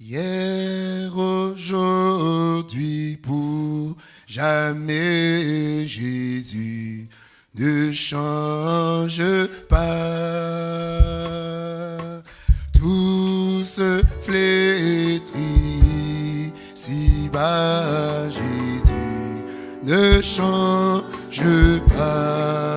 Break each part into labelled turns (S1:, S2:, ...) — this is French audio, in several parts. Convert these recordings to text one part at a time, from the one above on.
S1: Hier, aujourd'hui, pour jamais, Jésus ne change pas. Tout se flétrit si bas, Jésus ne change pas.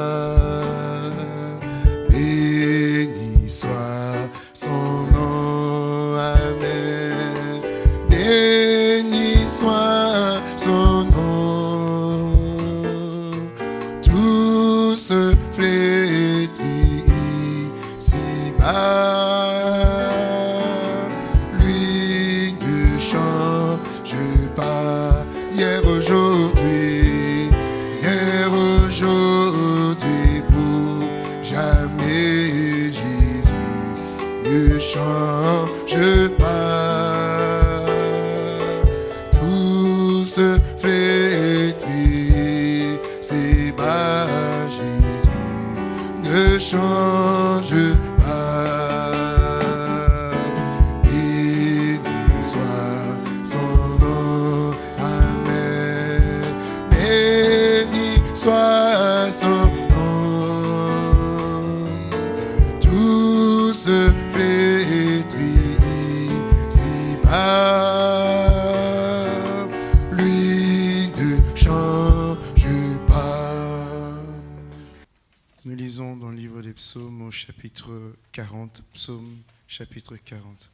S2: Chapitre 40, psaume chapitre 40.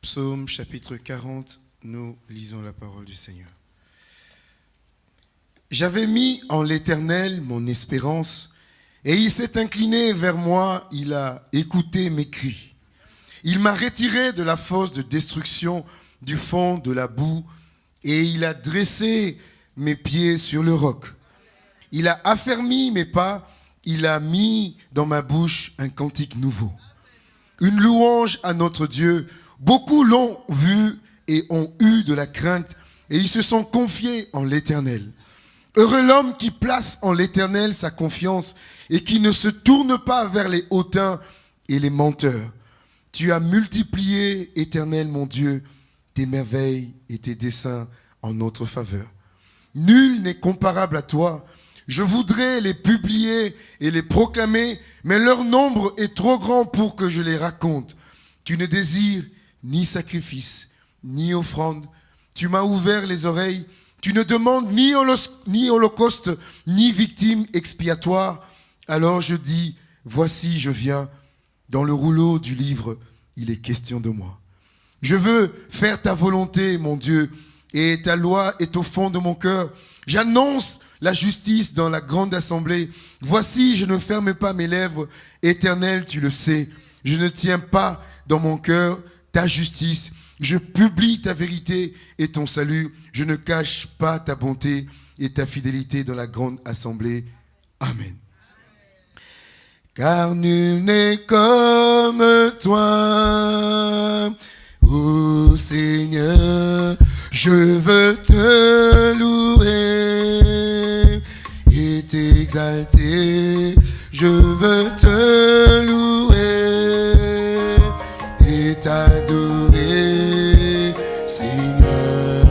S2: Psaume chapitre 40, nous lisons la parole du Seigneur.
S1: J'avais mis en l'Éternel mon espérance, et il s'est incliné vers moi, il a écouté mes cris. Il m'a retiré de la fosse de destruction, du fond de la boue, et il a dressé mes pieds sur le roc. Il a affermi mes pas, il a mis dans ma bouche un cantique nouveau. Une louange à notre Dieu. Beaucoup l'ont vu et ont eu de la crainte, et ils se sont confiés en l'Éternel. Heureux l'homme qui place en l'Éternel sa confiance et qui ne se tourne pas vers les hautains et les menteurs. Tu as multiplié, Éternel mon Dieu, tes merveilles et tes desseins en notre faveur. Nul n'est comparable à toi. Je voudrais les publier et les proclamer, mais leur nombre est trop grand pour que je les raconte. Tu ne désires ni sacrifice, ni offrande. Tu m'as ouvert les oreilles. Tu ne demandes ni, ni holocauste, ni victime expiatoire. Alors je dis, voici, je viens. Dans le rouleau du livre, il est question de moi. Je veux faire ta volonté, mon Dieu, et ta loi est au fond de mon cœur. J'annonce la justice dans la grande assemblée. Voici, je ne ferme pas mes lèvres. Éternel, tu le sais. Je ne tiens pas dans mon cœur ta justice. Je publie ta vérité et ton salut. Je ne cache pas ta bonté et ta fidélité dans la grande assemblée. Amen. Car nul n'est comme toi, Seigneur. Je veux te louer et t'exalter. Je veux te louer et t'adorer. Seigneur,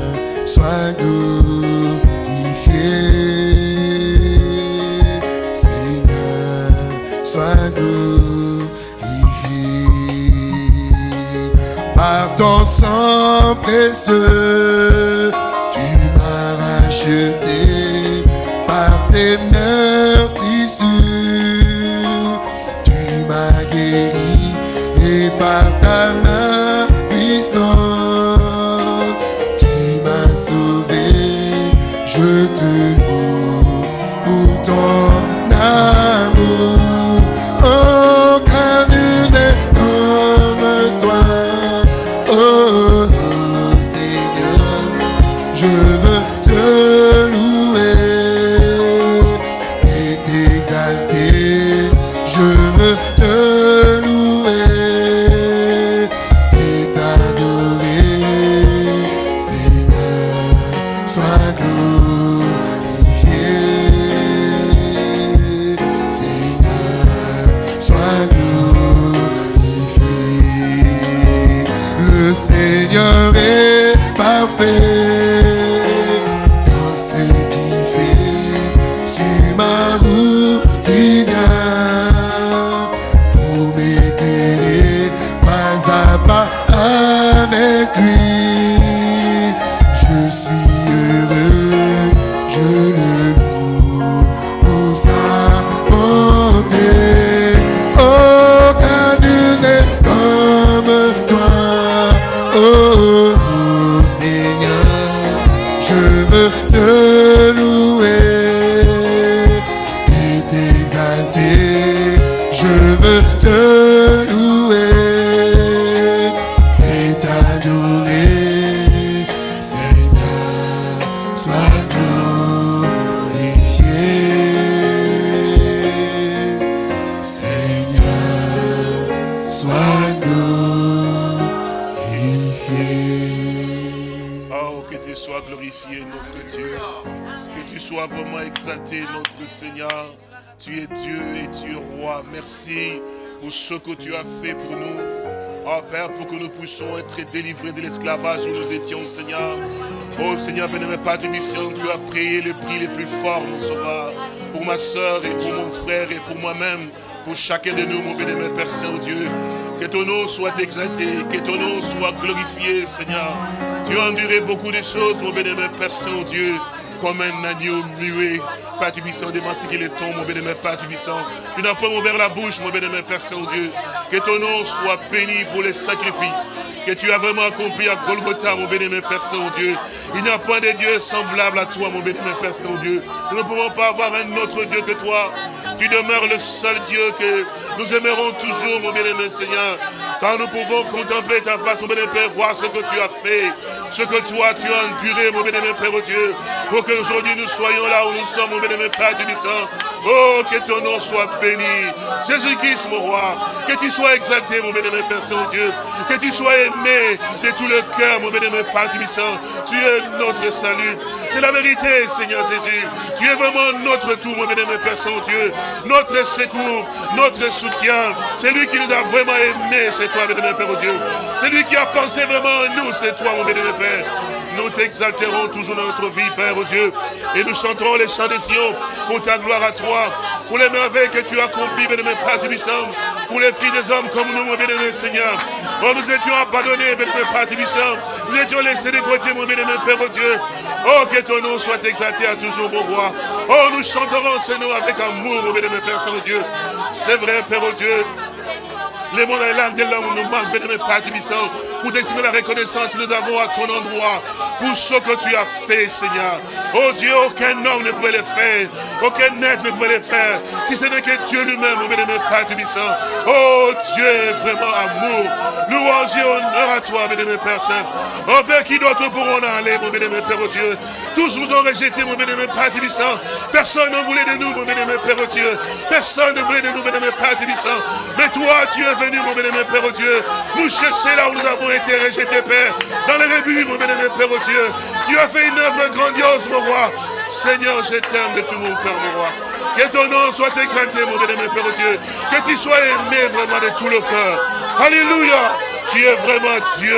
S1: sois glorifié. Seigneur, sois glorifié. Par ton sang précieux, tu m'as racheté. Par tes meurtrissures, tu m'as guéri. Et par ta main puissante, tu m'as sauvé. Je te loue pour ton
S3: vraiment exalté, notre Seigneur. Tu es Dieu et tu es roi. Merci pour ce que tu as fait pour nous. Oh Père, pour que nous puissions être délivrés de l'esclavage où nous étions, Seigneur. Oh Seigneur, bénémoine Père de mission, tu as payé le prix le plus fort, mon sauveur. Pour ma soeur et pour mon frère et pour moi-même. Pour chacun de nous, mon bénémoine Père Saint-Dieu. Que ton nom soit exalté, que ton nom soit glorifié, Seigneur. Tu as enduré beaucoup de choses, mon bénémoine Père Saint-Dieu, comme un agneau muet. Père Tubissant, démasqué qu'il est ton, mon bénémoine Père Tubissant. Tu n'as pas ouvert la bouche, mon bénémoine Père Saint-Dieu. Que ton nom soit béni pour les sacrifices que tu as vraiment accompli à Golgotha, mon bénémoine Père Saint-Dieu. Il n'y a point de Dieu semblable à toi, mon bénémoine Père Saint-Dieu. Nous ne pouvons pas avoir un autre Dieu que toi. Tu demeures le seul Dieu que nous aimerons toujours, mon bien-aimé Seigneur. Quand nous pouvons contempler ta face, mon bien-aimé Père, voir ce que tu as fait, ce que toi tu as enduré, mon bien-aimé Père Dieu, pour qu'aujourd'hui nous soyons là où nous sommes, mon bien-aimé Père Tubissant. Oh, que ton nom soit béni. Jésus-Christ, mon roi, que tu sois exalté, mon bien-aimé Père Saint-Dieu, que tu sois aimé de tout le cœur, mon bien-aimé Père Tubissant. Tu es notre salut. C'est la vérité, Seigneur Jésus. Tu es vraiment notre tout, mon bien-aimé Père Saint-Dieu. Notre secours, notre soutien. C'est lui qui nous a vraiment aimés, c'est toi, bien-aimé Père oh Dieu. C'est lui qui a pensé vraiment à nous, c'est toi, mon bien-aimé Père. Nous t'exalterons toujours dans notre vie, Père oh Dieu. Et nous chanterons les chants des Sion pour ta gloire à toi. Pour les merveilles que tu as accomplies, bien-aimé Père Tubissant. Pour les filles des hommes comme nous, mon bien-aimé Seigneur. Oh, nous étions abandonnés, bien-aimé Père Tubissant. Nous étions laissés de côté, mon bien-aimé Père oh Dieu. Oh, que ton nom soit exalté à toujours, mon roi. Oh, nous chanterons ce nom avec amour, mon bien-aimé Père Saint-Dieu. C'est vrai, Père oh Dieu. Mots dans les langues de l'homme nous manquent, bien-aimé Père Tubissant, pour t'exprimer la reconnaissance que nous avons à ton endroit, pour ce que tu as fait, Seigneur. Oh Dieu, aucun homme ne pouvait le faire, aucun être ne pouvait le faire, si ce n'est que Dieu lui-même, mon bien-aimé Père Tubissant. Oh Dieu, vraiment amour, louange et honneur à toi, bien-aimé Père Saint. Oh, vers qui d'autre pourrons aller, mon bien-aimé Père oh Dieu? Tous nous ont rejeté, mon bien-aimé Père Tubissant. Personne ne voulait de nous, mon bien-aimé Père Dieu. Personne ne voulait de nous, bien-aimé Père Tubissant. Mais toi, tu es venu, mon bien-aimé Père oh Dieu, nous chercher là où nous avons été rejetés, Père. Dans les rebuts, mon bien-aimé Père oh Dieu. Tu as fait une œuvre grandiose, mon roi. Seigneur, je t'aime de tout mon cœur, mon roi. Que ton nom soit exalté, mon bien-aimé Père oh Dieu. Que tu sois aimé vraiment de tout le cœur. Alléluia. Tu es vraiment Dieu.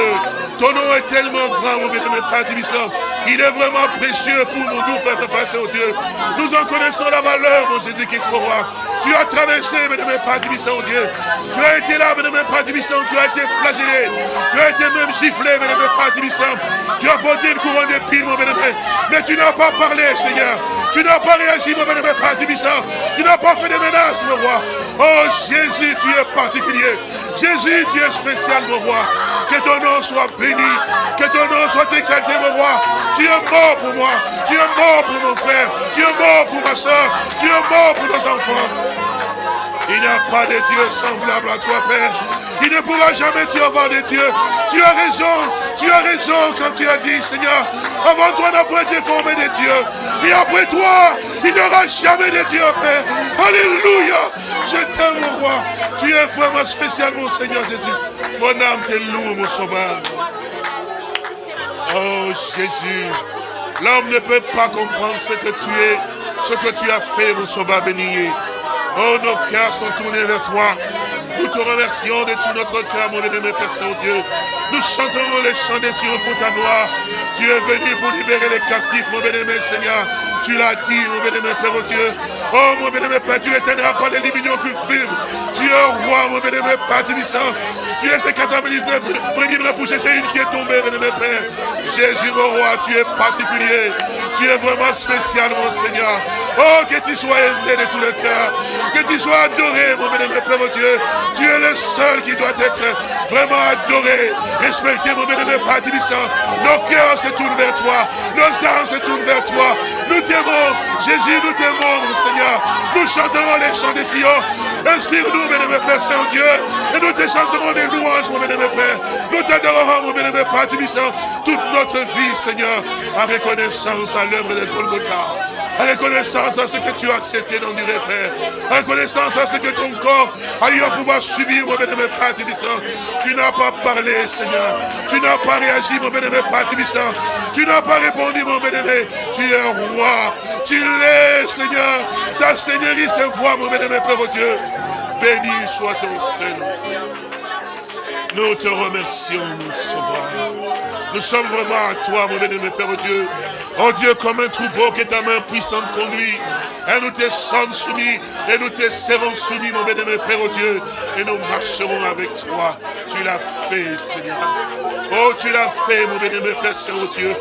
S3: Ton nom est tellement grand, mon bien-aimé Père Tubissant. Il est vraiment précieux pour nous, nous, Père Père au Dieu. Nous en connaissons la valeur, mon Jésus-Christ, mon roi. Tu as traversé, bien-aimé Père Tubissant, oh Dieu. Tu as été là, bien-aimé Père Tubissant. Tu as été flagellé. Tu as été même giflé, bien-aimé Père Tubissant. Tu as porté une couronne d'épines, mon bien-aimé. Mais tu n'as pas parlé, Seigneur. Tu n'as pas réagi, mon bien-aimé Père. Tu n'as pas fait de menaces, mon roi. Oh Jésus, tu es particulier. Jésus, tu es spécial, mon roi. Que ton nom soit béni. Que ton nom soit exalté, mon roi. Tu es mort pour moi. Tu es mort pour mon frère. Tu es mort pour ma soeur. Tu es mort pour nos enfants. Il n'y a pas de Dieu semblable à toi, Père. Il ne pourra jamais y avoir de Dieu. Tu as raison. Tu as raison quand tu as dit, Seigneur, avant toi n'a pas été formé de Dieu. Et après toi, il n'y aura jamais de Dieu, Père. Alléluia. Je t'aime, mon roi. Tu es vraiment spécial, mon Seigneur Jésus. Mon âme te loue, mon sauveur. Oh Jésus, l'homme ne peut pas comprendre ce que tu es, ce que tu as fait, mon sauveur béni. Oh, nos cœurs sont tournés vers toi. Nous te remercions de tout notre cœur, mon bénémoine Père Saint-Dieu. Nous chanterons les chants des cieux pour ta gloire. Tu es venu pour libérer les captifs, mon bénémoine Seigneur. Tu l'as dit, mon bénémoine Père oh Dieu. Oh, mon bénémoine Père, tu n'éteindras pas les limites fument. Tu es roi, mon bénémoine Père Tubissant. Tu laisses les 99 brebis pour chercher une qui est tombée, bénémoine Père. Jésus, mon roi, tu es particulier. Tu es vraiment spécial, mon Seigneur. Oh, que tu sois aimé de tout le cœur. Que tu sois adoré, mon bénémoine Père, mon Dieu. Tu es le seul qui doit être vraiment adoré, respecté, mon bénémoine Père. Nos cœurs se tournent vers toi. Nos âmes se tournent vers toi. Nous t'aimons, Jésus, nous t'aimons, mon Seigneur. Nous chanterons les chants des Sion. Inspire-nous, bénémoine Père Saint-Dieu. Et nous te chanterons des louanges, mon bénémoine Père. Nous t'adorerons, mon bénémoine Père Tubissant, toute notre vie, Seigneur, en reconnaissance à l'œuvre de Golgotha. Reconnaissance à ce que tu as accepté d'endurer, Père. Reconnaissance à ce que ton corps a eu à pouvoir subir, mon bénémoine Père Tubissant. Tu n'as pas parlé, Seigneur. Tu n'as pas réagi, mon bénémoine Père Tubissant. Tu n'as pas répondu, mon bénémoine. Tu es roi. Tu l'es, Seigneur. Ta Seigneurie se voit, mon bénémoine Père, Dieu. Béni soit ton Seigneur. Nous te remercions, mon sauveur. Nous sommes vraiment à toi, mon bénémoine Père, Dieu. Oh Dieu, comme un troupeau que ta main puissante conduit. Et nous te sommes soumis, et nous te serons soumis, mon bénémoine Père, Dieu. Et nous marcherons avec toi. Tu l'as fait, Seigneur. Oh, tu l'as fait, mon bénémoine Père, Dieu.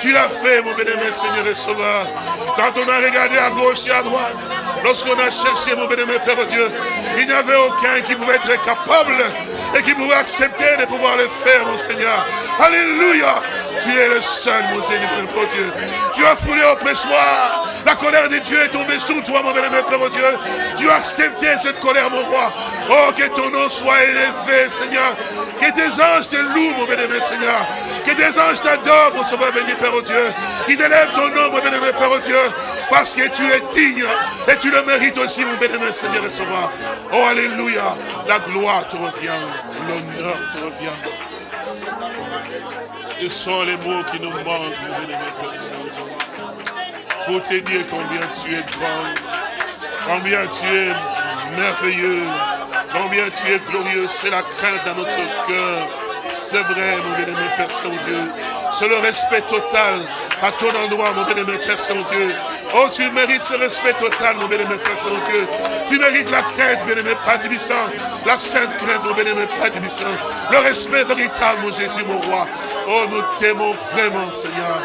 S3: Tu l'as fait, mon bénémoine Seigneur et Sauveur. Quand on a regardé à gauche et à droite, lorsqu'on a cherché, mon bénémoine Père, Dieu, il n'y avait aucun qui pouvait être capable et qui pouvait accepter de pouvoir le faire, mon Seigneur. Alléluia. Tu es le seul, mon Seigneur, mon Dieu. Tu as foulé au pressoir. La colère de Dieu est tombée sur toi, mon bénémoine Père, mon Dieu. Tu as accepté cette colère, mon roi. Oh, que ton nom soit élevé, Seigneur. Que tes anges te louent, mon bénémoine Seigneur. Que tes anges t'adorent, mon sauveur béni, Père, oh Dieu. Qui t'élève ton nom, mon bénémoine Père, oh Dieu. Parce que tu es digne et tu le mérites aussi, mon bénémoine Seigneur et Sauveur. Oh, Alléluia. La gloire te revient. L'honneur te revient. Ce sont les mots qui nous manquent, mon bénémoine Père Saint-Dieu. Pour te dire combien tu es grand, combien tu es merveilleux, combien tu es glorieux. C'est la crainte dans notre cœur. C'est vrai, mon bénémoine Père Saint-Dieu. C'est le respect total à ton endroit, mon bénémoine Père Saint-Dieu. Oh, tu mérites ce respect total, mon bénémoine Père Saint-Dieu. Tu mérites la crainte, bénémoine Père Tibissant. La sainte crainte, mon bénémoine Père Tibissant. Le respect véritable, mon Jésus, mon roi. Oh, nous t'aimons vraiment, Seigneur.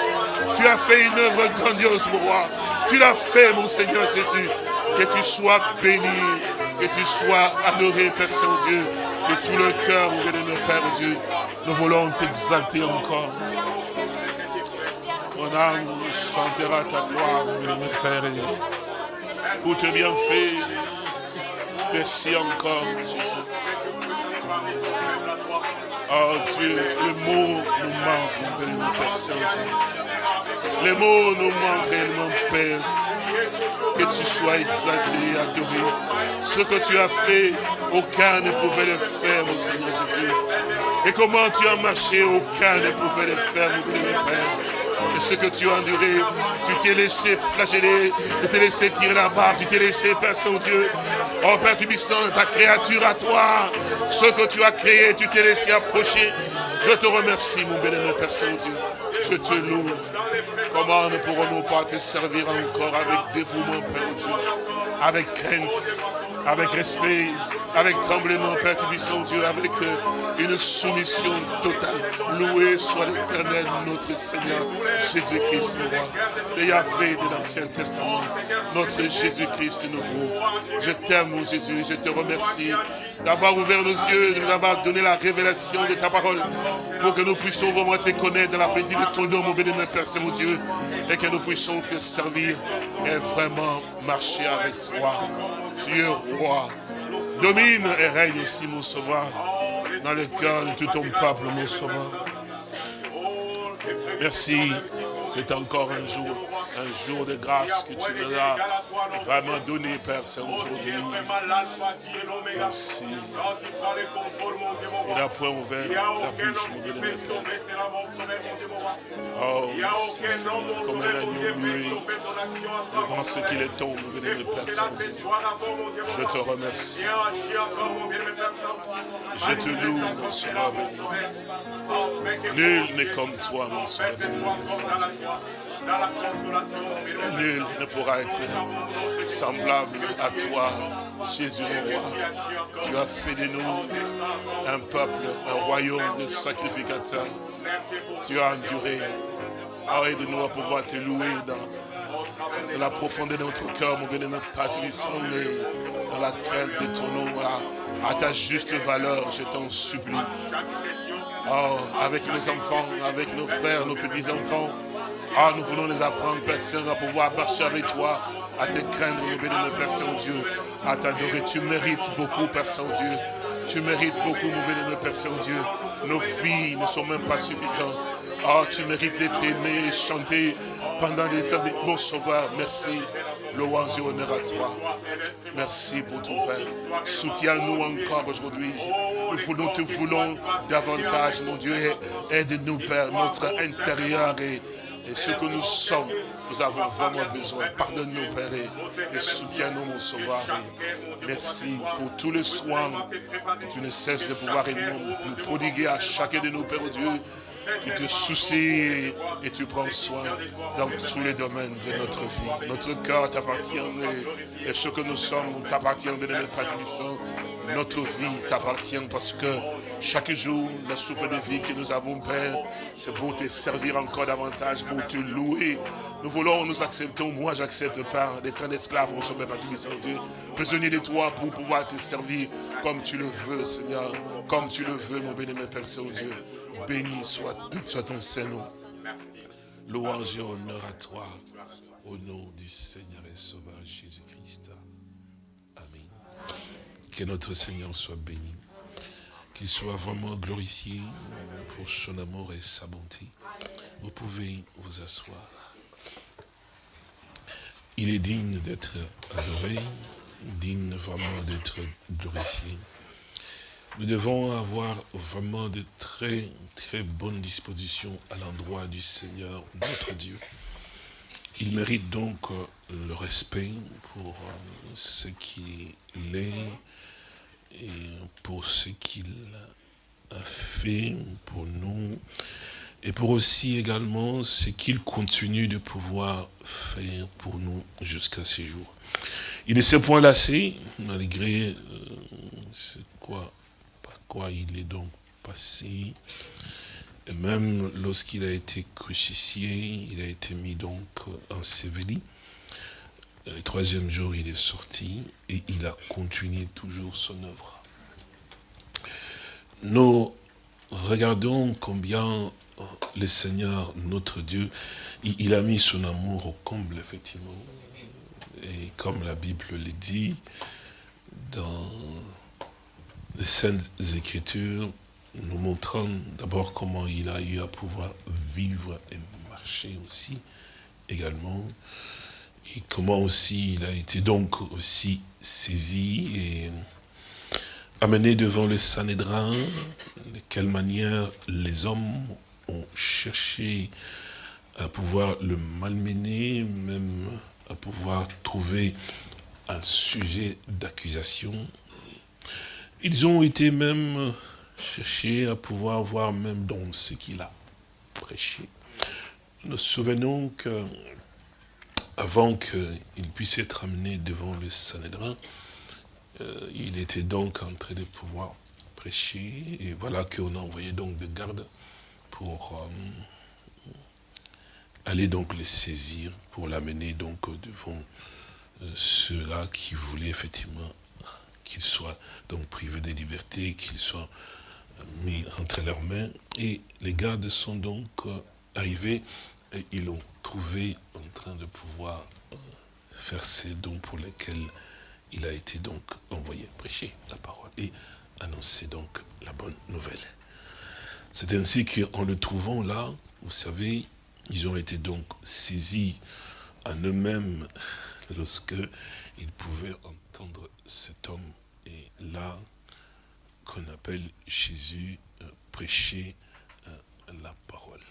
S3: Tu as fait une œuvre grandiose, mon roi. Tu l'as fait, mon Seigneur Jésus. Que tu sois béni, que tu sois adoré, Père Saint-Dieu, de tout le cœur, mon bénémoine Père Dieu. Nous voulons t'exalter encore. Mon âme chantera ta gloire, mon bénémoine Père. Pour te bien fait. Merci encore, Jésus. Oh Dieu, le mot nous manque, mon Père Saint-Dieu. Les mots nous manquent réellement, Père. Que tu sois exalté et adoré. Ce que tu as fait, aucun ne pouvait le faire, mon Seigneur Jésus. Et comment tu as marché, aucun ne pouvait le faire, mon Père. Et ce que tu as enduré, tu t'es laissé flageller, tu t'es laissé tirer la barre, tu t'es laissé, Père Saint-Dieu. Oh Père Tubissant, ta créature à toi, ce que tu as créé, tu t'es laissé approcher. Je te remercie, mon bénémoine Père Saint-Dieu. Je te loue. Comment ne pourrons-nous pas te servir encore avec dévouement, Père Dieu, avec crainte, avec respect, avec tremblement, Père Tubissant, Dieu, avec une soumission totale. Loué soit l'éternel, notre Seigneur, Jésus-Christ, le roi. Le Yahvé de l'Ancien Testament, notre Jésus-Christ nouveau. Je t'aime, mon Jésus, je te remercie d'avoir ouvert nos yeux, de nous avoir donné la révélation de ta parole, pour que nous puissions vraiment te connaître dans la l'après-midi de ton nom, mon béni, Père Saint-Dieu, et que nous puissions te servir et vraiment marcher avec toi. Es roi. Domine et règne aussi, mon sauveur, dans le cœur de tout ton peuple, mon sauveur. Merci, C'est encore un jour, un jour de grâce que tu nous as vraiment donné, Père, Saint, aujourd'hui. Merci. Il a point ouvert la bouche, mon Dieu, Oh, merci, comme un agneau muet devant ce qu'il est tombe, mon Dieu, Père Je te remercie. Je te loue, mon Sauveur Nul n'est comme toi, mon Sauveur Nul ne pourra être semblable à toi, Jésus le roi. Tu as fait de nous un peuple, un royaume de sacrificateurs. Tu as enduré. Aide-nous à pouvoir te louer dans, la profondeur de notre cœur, mon Dieu, de notre patrie, dans laquelle de ton nom, à, ta juste valeur, je t'en supplie. Oh, avec nos enfants, avec nos frères, nos petits-enfants, ah, nous voulons les apprendre, Père Saint, à pouvoir marcher avec toi, à te craindre, nous bénir, Père Saint-Dieu, à t'adorer. Tu mérites beaucoup, Père Saint-Dieu. Tu mérites beaucoup, nous bénir, Père Saint-Dieu. Nos filles ne sont même pas suffisantes. Ah, tu mérites d'être aimé, chanté pendant des années. Mon sauveur, merci. Louange et honneur à toi. Merci pour ton Père. Soutiens-nous encore aujourd'hui. Nous voulons, te voulons davantage, mon Dieu. Aide-nous, Père, notre intérieur et et ce que nous sommes, nous avons vraiment besoin. Pardonne-nous, Père, et soutiens-nous, mon sauveur. merci pour tous les soins que tu ne cesses de pouvoir nous, prodiguer à chacun de nous, Père Dieu. Tu te soucies et tu prends soin dans tous les domaines de notre vie. Notre cœur t'appartient et, ce que nous sommes t'appartient de notre patrie. Notre vie t'appartient parce que chaque jour, le souffle de vie que nous avons, Père, c'est pour te servir encore davantage, pour te louer. Nous voulons, nous acceptons, moi j'accepte pas d'être un esclave au sommet de Dieu, prisonnier de toi pour pouvoir te servir comme tu le veux, Seigneur, comme tu le veux, mon bénémoine Père Saint-Dieu. Béni soit, soit ton Saint-Nom. Louange et honneur à toi, au nom du Seigneur et Sauveur Jésus-Christ. Amen. Que notre Seigneur soit béni qu'il soit vraiment glorifié pour son amour et sa bonté. Vous pouvez vous asseoir. Il est digne d'être adoré, digne vraiment d'être glorifié. Nous devons avoir vraiment de très, très bonnes dispositions à l'endroit du Seigneur, notre Dieu. Il mérite donc le respect pour ce qu'il est, et pour ce qu'il a fait pour nous et pour aussi également ce qu'il continue de pouvoir faire pour nous jusqu'à ce jour. Il ne s'est point lassé, malgré euh, quoi, par quoi il est donc passé. Et même lorsqu'il a été crucifié, il a été mis donc enseveli. Le troisième jour, il est sorti et il a continué toujours son œuvre. Nous regardons combien le Seigneur, notre Dieu, il, a mis son amour au comble, effectivement. Et comme la Bible le dit, dans les Saintes Écritures, nous montrant d'abord comment il a eu à pouvoir vivre et marcher aussi, également, et comment aussi il a été donc aussi saisi et amené devant le Sanhédrin, de quelle manière les hommes ont cherché à pouvoir le malmener, même à pouvoir trouver un sujet d'accusation. Ils ont été même cherchés à pouvoir voir même dans ce qu'il a prêché. Nous souvenons que avant qu'il puisse être amené devant le Sanhédrin, euh, il était donc en train de pouvoir prêcher, et voilà qu'on a envoyé donc des gardes pour euh, aller donc les saisir, pour l'amener donc devant euh, ceux-là qui voulaient effectivement qu'ils soient donc privés de liberté, qu'ils soient mis entre leurs mains. Et les gardes sont donc arrivés et ils l'ont trouvé en train de pouvoir euh, faire ces dons pour lesquels il a été donc envoyé prêcher la parole et annoncer donc la bonne nouvelle. C'est ainsi qu'en le trouvant là, vous savez, Ils ont été donc saisis en eux-mêmes lorsque ils pouvaient entendre cet homme. Et là, qu'on appelle Jésus, euh, prêcher euh, la parole.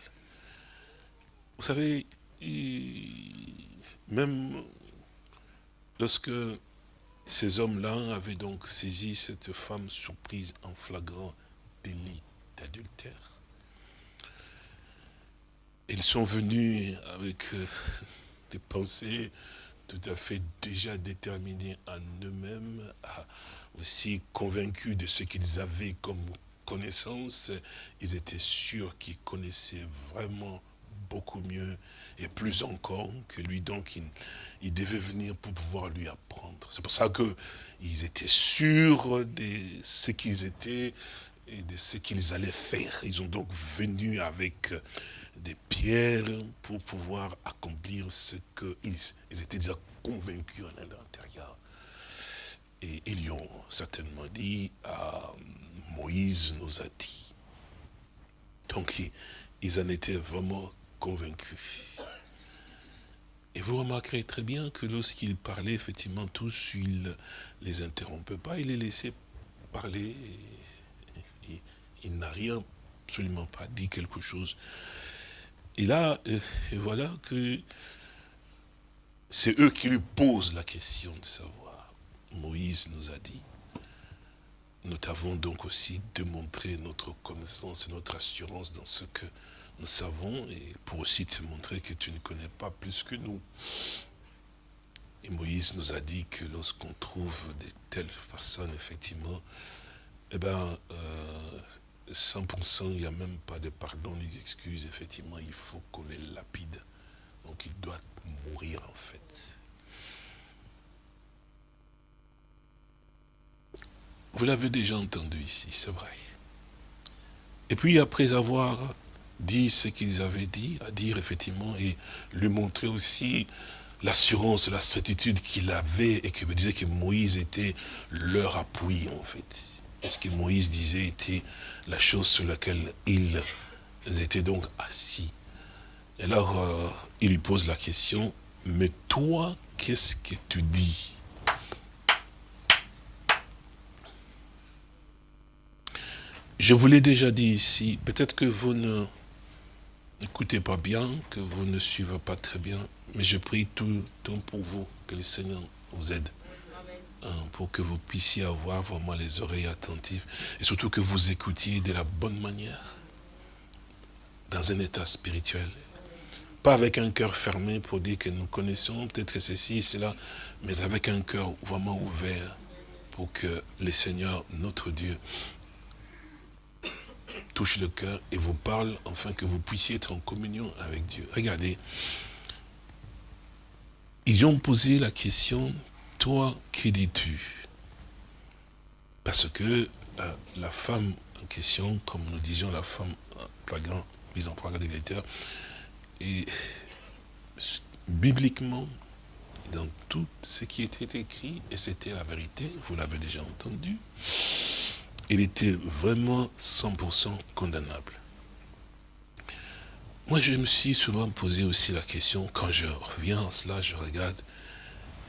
S3: Vous savez, même lorsque ces hommes-là avaient donc saisi cette femme surprise en flagrant délit d'adultère, ils sont venus avec euh, des pensées tout à fait déjà déterminées en eux-mêmes, aussi convaincus de ce qu'ils avaient comme connaissance, ils étaient sûrs qu'ils connaissaient vraiment beaucoup mieux et plus encore que lui. Donc, il, devait venir pour pouvoir lui apprendre. C'est pour ça qu'ils étaient sûrs de ce qu'ils étaient et de ce qu'ils allaient faire. Ils ont donc venu avec des pierres pour pouvoir accomplir ce qu'ils ils étaient déjà convaincus en l'intérieur. Et ils lui ont certainement dit, à Moïse nous a dit. Donc ils en étaient vraiment convaincus. Et vous remarquerez très bien que lorsqu'il parlait, effectivement, tous, il ne les interrompait pas, il les laissait parler. il n'a rien, absolument pas dit quelque chose. Et là, euh, voilà que c'est eux qui lui posent la question de savoir. Moïse nous a dit, nous t'avons donc aussi démontré notre connaissance et notre assurance dans ce que nous savons, et pour aussi te montrer que tu ne connais pas plus que nous. Et Moïse nous a dit que lorsqu'on trouve de telles personnes, effectivement, eh bien, 100%, il n'y a même pas de pardon ni d'excuses. Effectivement, il faut qu'on les lapide. Donc, il doit mourir, en fait. Vous l'avez déjà entendu ici, c'est vrai. Et puis, après avoir dit ce qu'ils avaient dit, à dire effectivement, et lui montrer aussi l'assurance, la certitude qu'il avait, et qu'il me disait que Moïse était leur appui, en fait. Ce que Moïse disait était la chose sur laquelle ils étaient donc assis? Et alors, euh, il lui pose la question, mais toi, qu'est-ce que tu dis? Je vous l'ai déjà dit ici, peut-être que vous ne n'écoutez pas bien, que vous ne suivez pas très bien, mais je prie tout le temps pour vous, que le Seigneur vous aide. Hein, pour que vous puissiez avoir vraiment les oreilles attentives et surtout que vous écoutiez de la bonne manière, dans un état spirituel. Pas avec un cœur fermé pour dire que nous connaissons peut-être ceci et cela, mais avec un cœur vraiment ouvert pour que le Seigneur, notre Dieu, le cœur et vous parle, afin que vous puissiez être en communion avec Dieu. Regardez, ils ont posé la question, toi, que dis-tu? Parce que euh, la femme en question, comme nous disions, la femme flagrant, mise en flagrant et bibliquement, dans tout ce qui était écrit, et c'était la vérité, vous l'avez déjà entendu, il était vraiment 100% condamnable. Moi, je me suis souvent posé aussi la question, quand je reviens à cela, je regarde,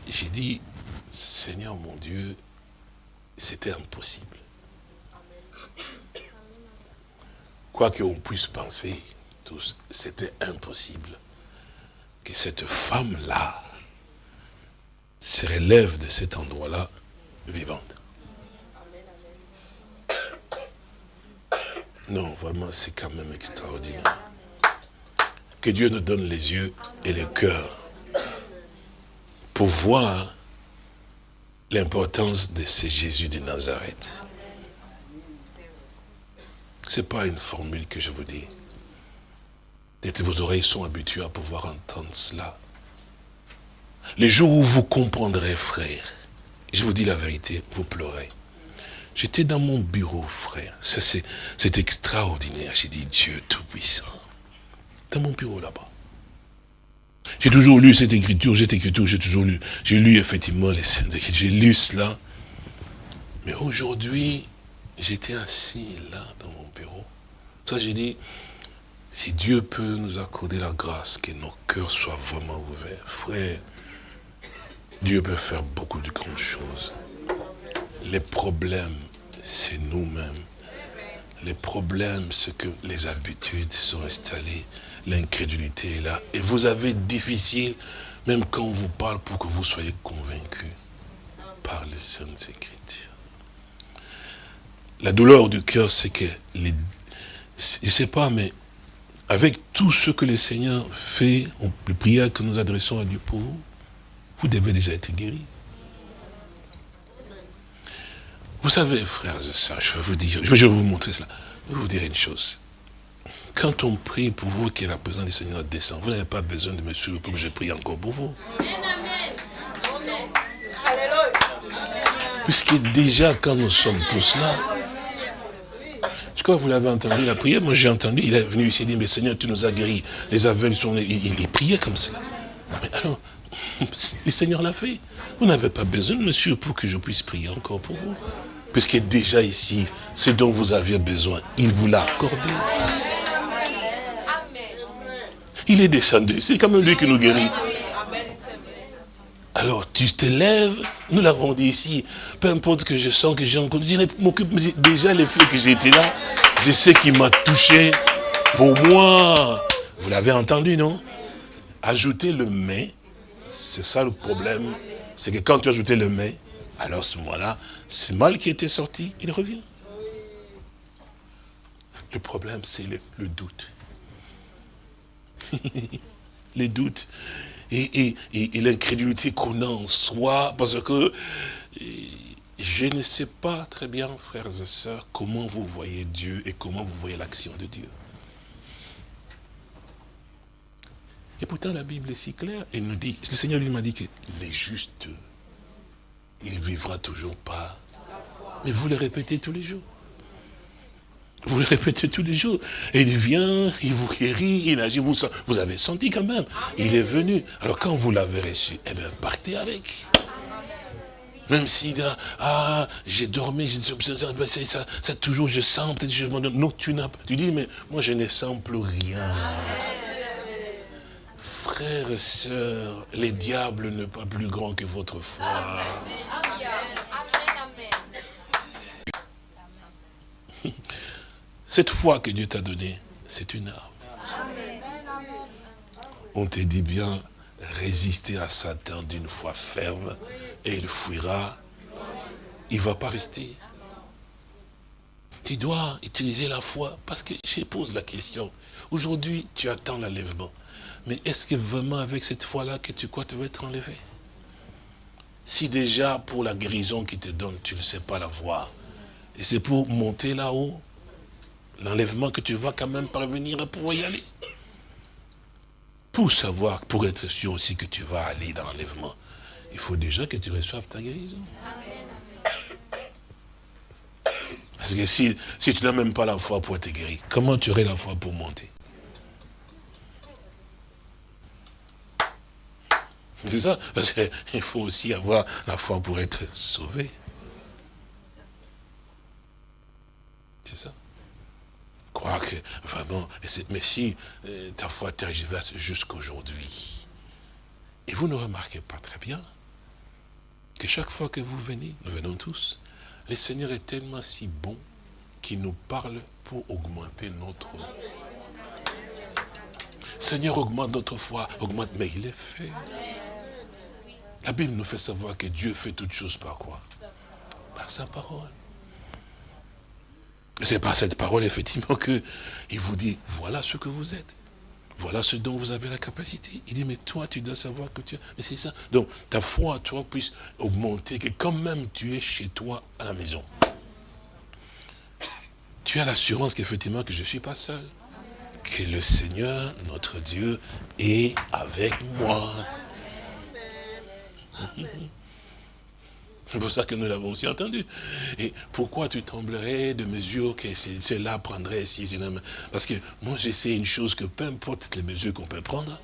S3: j'ai dit, Seigneur mon Dieu, c'était impossible. Quoi qu'on puisse penser, tous, c'était impossible que cette femme-là se relève de cet endroit-là vivante. Non, vraiment, c'est quand même extraordinaire. Que Dieu nous donne les yeux et le cœur pour voir l'importance de ce Jésus de Nazareth. Ce n'est pas une formule que je vous dis. Peut-être vos oreilles sont habituées à pouvoir entendre cela. Les jours où vous comprendrez, frère, je vous dis la vérité, vous pleurez. J'étais dans mon bureau, frère. C'est extraordinaire. J'ai dit, Dieu Tout-Puissant. Dans mon bureau là-bas. J'ai toujours lu cette écriture, cette écriture, j'ai toujours lu. J'ai lu effectivement les j'ai lu cela. Mais aujourd'hui, j'étais assis là dans mon bureau. Ça, j'ai dit, Si Dieu peut nous accorder la grâce, que nos cœurs soient vraiment ouverts, frère, Dieu peut faire beaucoup de grandes choses. Les problèmes, c'est nous-mêmes. Les problèmes, c'est que les habitudes sont installées, l'incrédulité est là. Et vous avez difficile, même quand on vous parle, pour que vous soyez convaincus par les Saintes Écritures. La douleur du cœur, c'est que, je ne sais pas, mais avec tout ce que le Seigneur fait, les prières que nous adressons à Dieu pour vous, vous devez déjà être guéri. Vous savez, frères et sœurs, je vais vous dire, je vais vous montrer cela. Je vais vous dire une chose. Quand on prie pour vous que la présence du Seigneur descend, vous n'avez pas besoin de me suivre pour que je prie encore pour vous. Puisque déjà, quand nous sommes tous là, je crois que vous l'avez entendu, la prière, moi j'ai entendu, il est venu ici, il dit, mais Seigneur, tu nous as guéris. Les aveugles sont, il, il, priait comme ça. Mais alors, le Seigneur l'a fait. Vous n'avez pas besoin de me pour que je puisse prier encore pour vous. Puisque déjà ici, ce dont vous aviez besoin, il vous l'a accordé. Il est descendu. C'est comme lui qui nous guérit. Alors tu te lèves, nous l'avons dit ici, peu importe que je sens que j'ai encore, je m'occupe déjà les faits que j'étais là, je sais qu'il m'a touché pour moi. Vous l'avez entendu, non? Ajouter le mais, c'est ça le problème, c'est que quand tu ajoutes le mais, alors ce moment-là, c'est mal qui était sorti, il revient. Le problème, c'est le doute. les doutes et, l'incrédulité qu'on a en soi, parce que je ne sais pas très bien, frères et sœurs, comment vous voyez Dieu et comment vous voyez l'action de Dieu. Et pourtant, la Bible est si claire, elle nous dit, le Seigneur lui m'a dit que les justes, il vivra toujours pas. Mais vous le répétez tous les jours. Vous le répétez tous les jours. Et il vient, il vous guérit, il agit. Vous, vous avez senti quand même. Il est venu. Alors quand vous l'avez reçu, eh bien, partez avec. Même si, ah, j'ai dormi, ça, ça, toujours, je sens, peut-être je non, tu n'as Tu dis, mais moi, je ne sens plus rien. Frères et sœurs, les diables ne pas plus grands que votre foi. Cette foi que Dieu t'a donnée, c'est une arme. On te dit bien, résister à Satan d'une foi ferme et il fuira. Il ne va pas rester. Tu dois utiliser la foi parce que je pose la question. Aujourd'hui, tu attends l'enlèvement. Mais est-ce que vraiment avec cette foi-là que tu crois tu vas être enlevé? Si déjà pour la guérison qui te donne, tu ne sais pas la voir, et c'est pour monter là-haut, l'enlèvement que tu vas quand même parvenir à pouvoir y aller. Pour savoir, pour être sûr aussi que tu vas aller dans l'enlèvement, il faut déjà que tu reçoives ta guérison. Parce que si, si tu n'as même pas la foi pour être guéri, comment tu aurais la foi pour monter? C'est ça, parce qu'il faut aussi avoir la foi pour être sauvé. C'est ça croire que vraiment, mais si euh, ta foi tergiverse jusqu'aujourd'hui, et vous ne remarquez pas très bien que chaque fois que vous venez, nous venons tous, le Seigneur est tellement si bon qu'il nous parle pour augmenter notre Seigneur, augmente notre foi, augmente, mais il est fait. La Bible nous fait savoir que Dieu fait toutes choses par quoi? Par sa parole. C'est par cette parole, effectivement, qu'il vous dit, voilà ce que vous êtes. Voilà ce dont vous avez la capacité. Il dit, mais toi, tu dois savoir que tu... Mais c'est ça. Donc, ta foi, toi, puisse augmenter, que quand même tu es chez toi, à la maison. Tu as l'assurance qu'effectivement, que je ne suis pas seul. Que le Seigneur, notre Dieu, est avec moi. C'est pour ça que nous l'avons aussi entendu. Et pourquoi tu tremblerais de mesures que cela prendrait si Parce que moi, je sais une chose que peu importe les mesures qu'on peut prendre,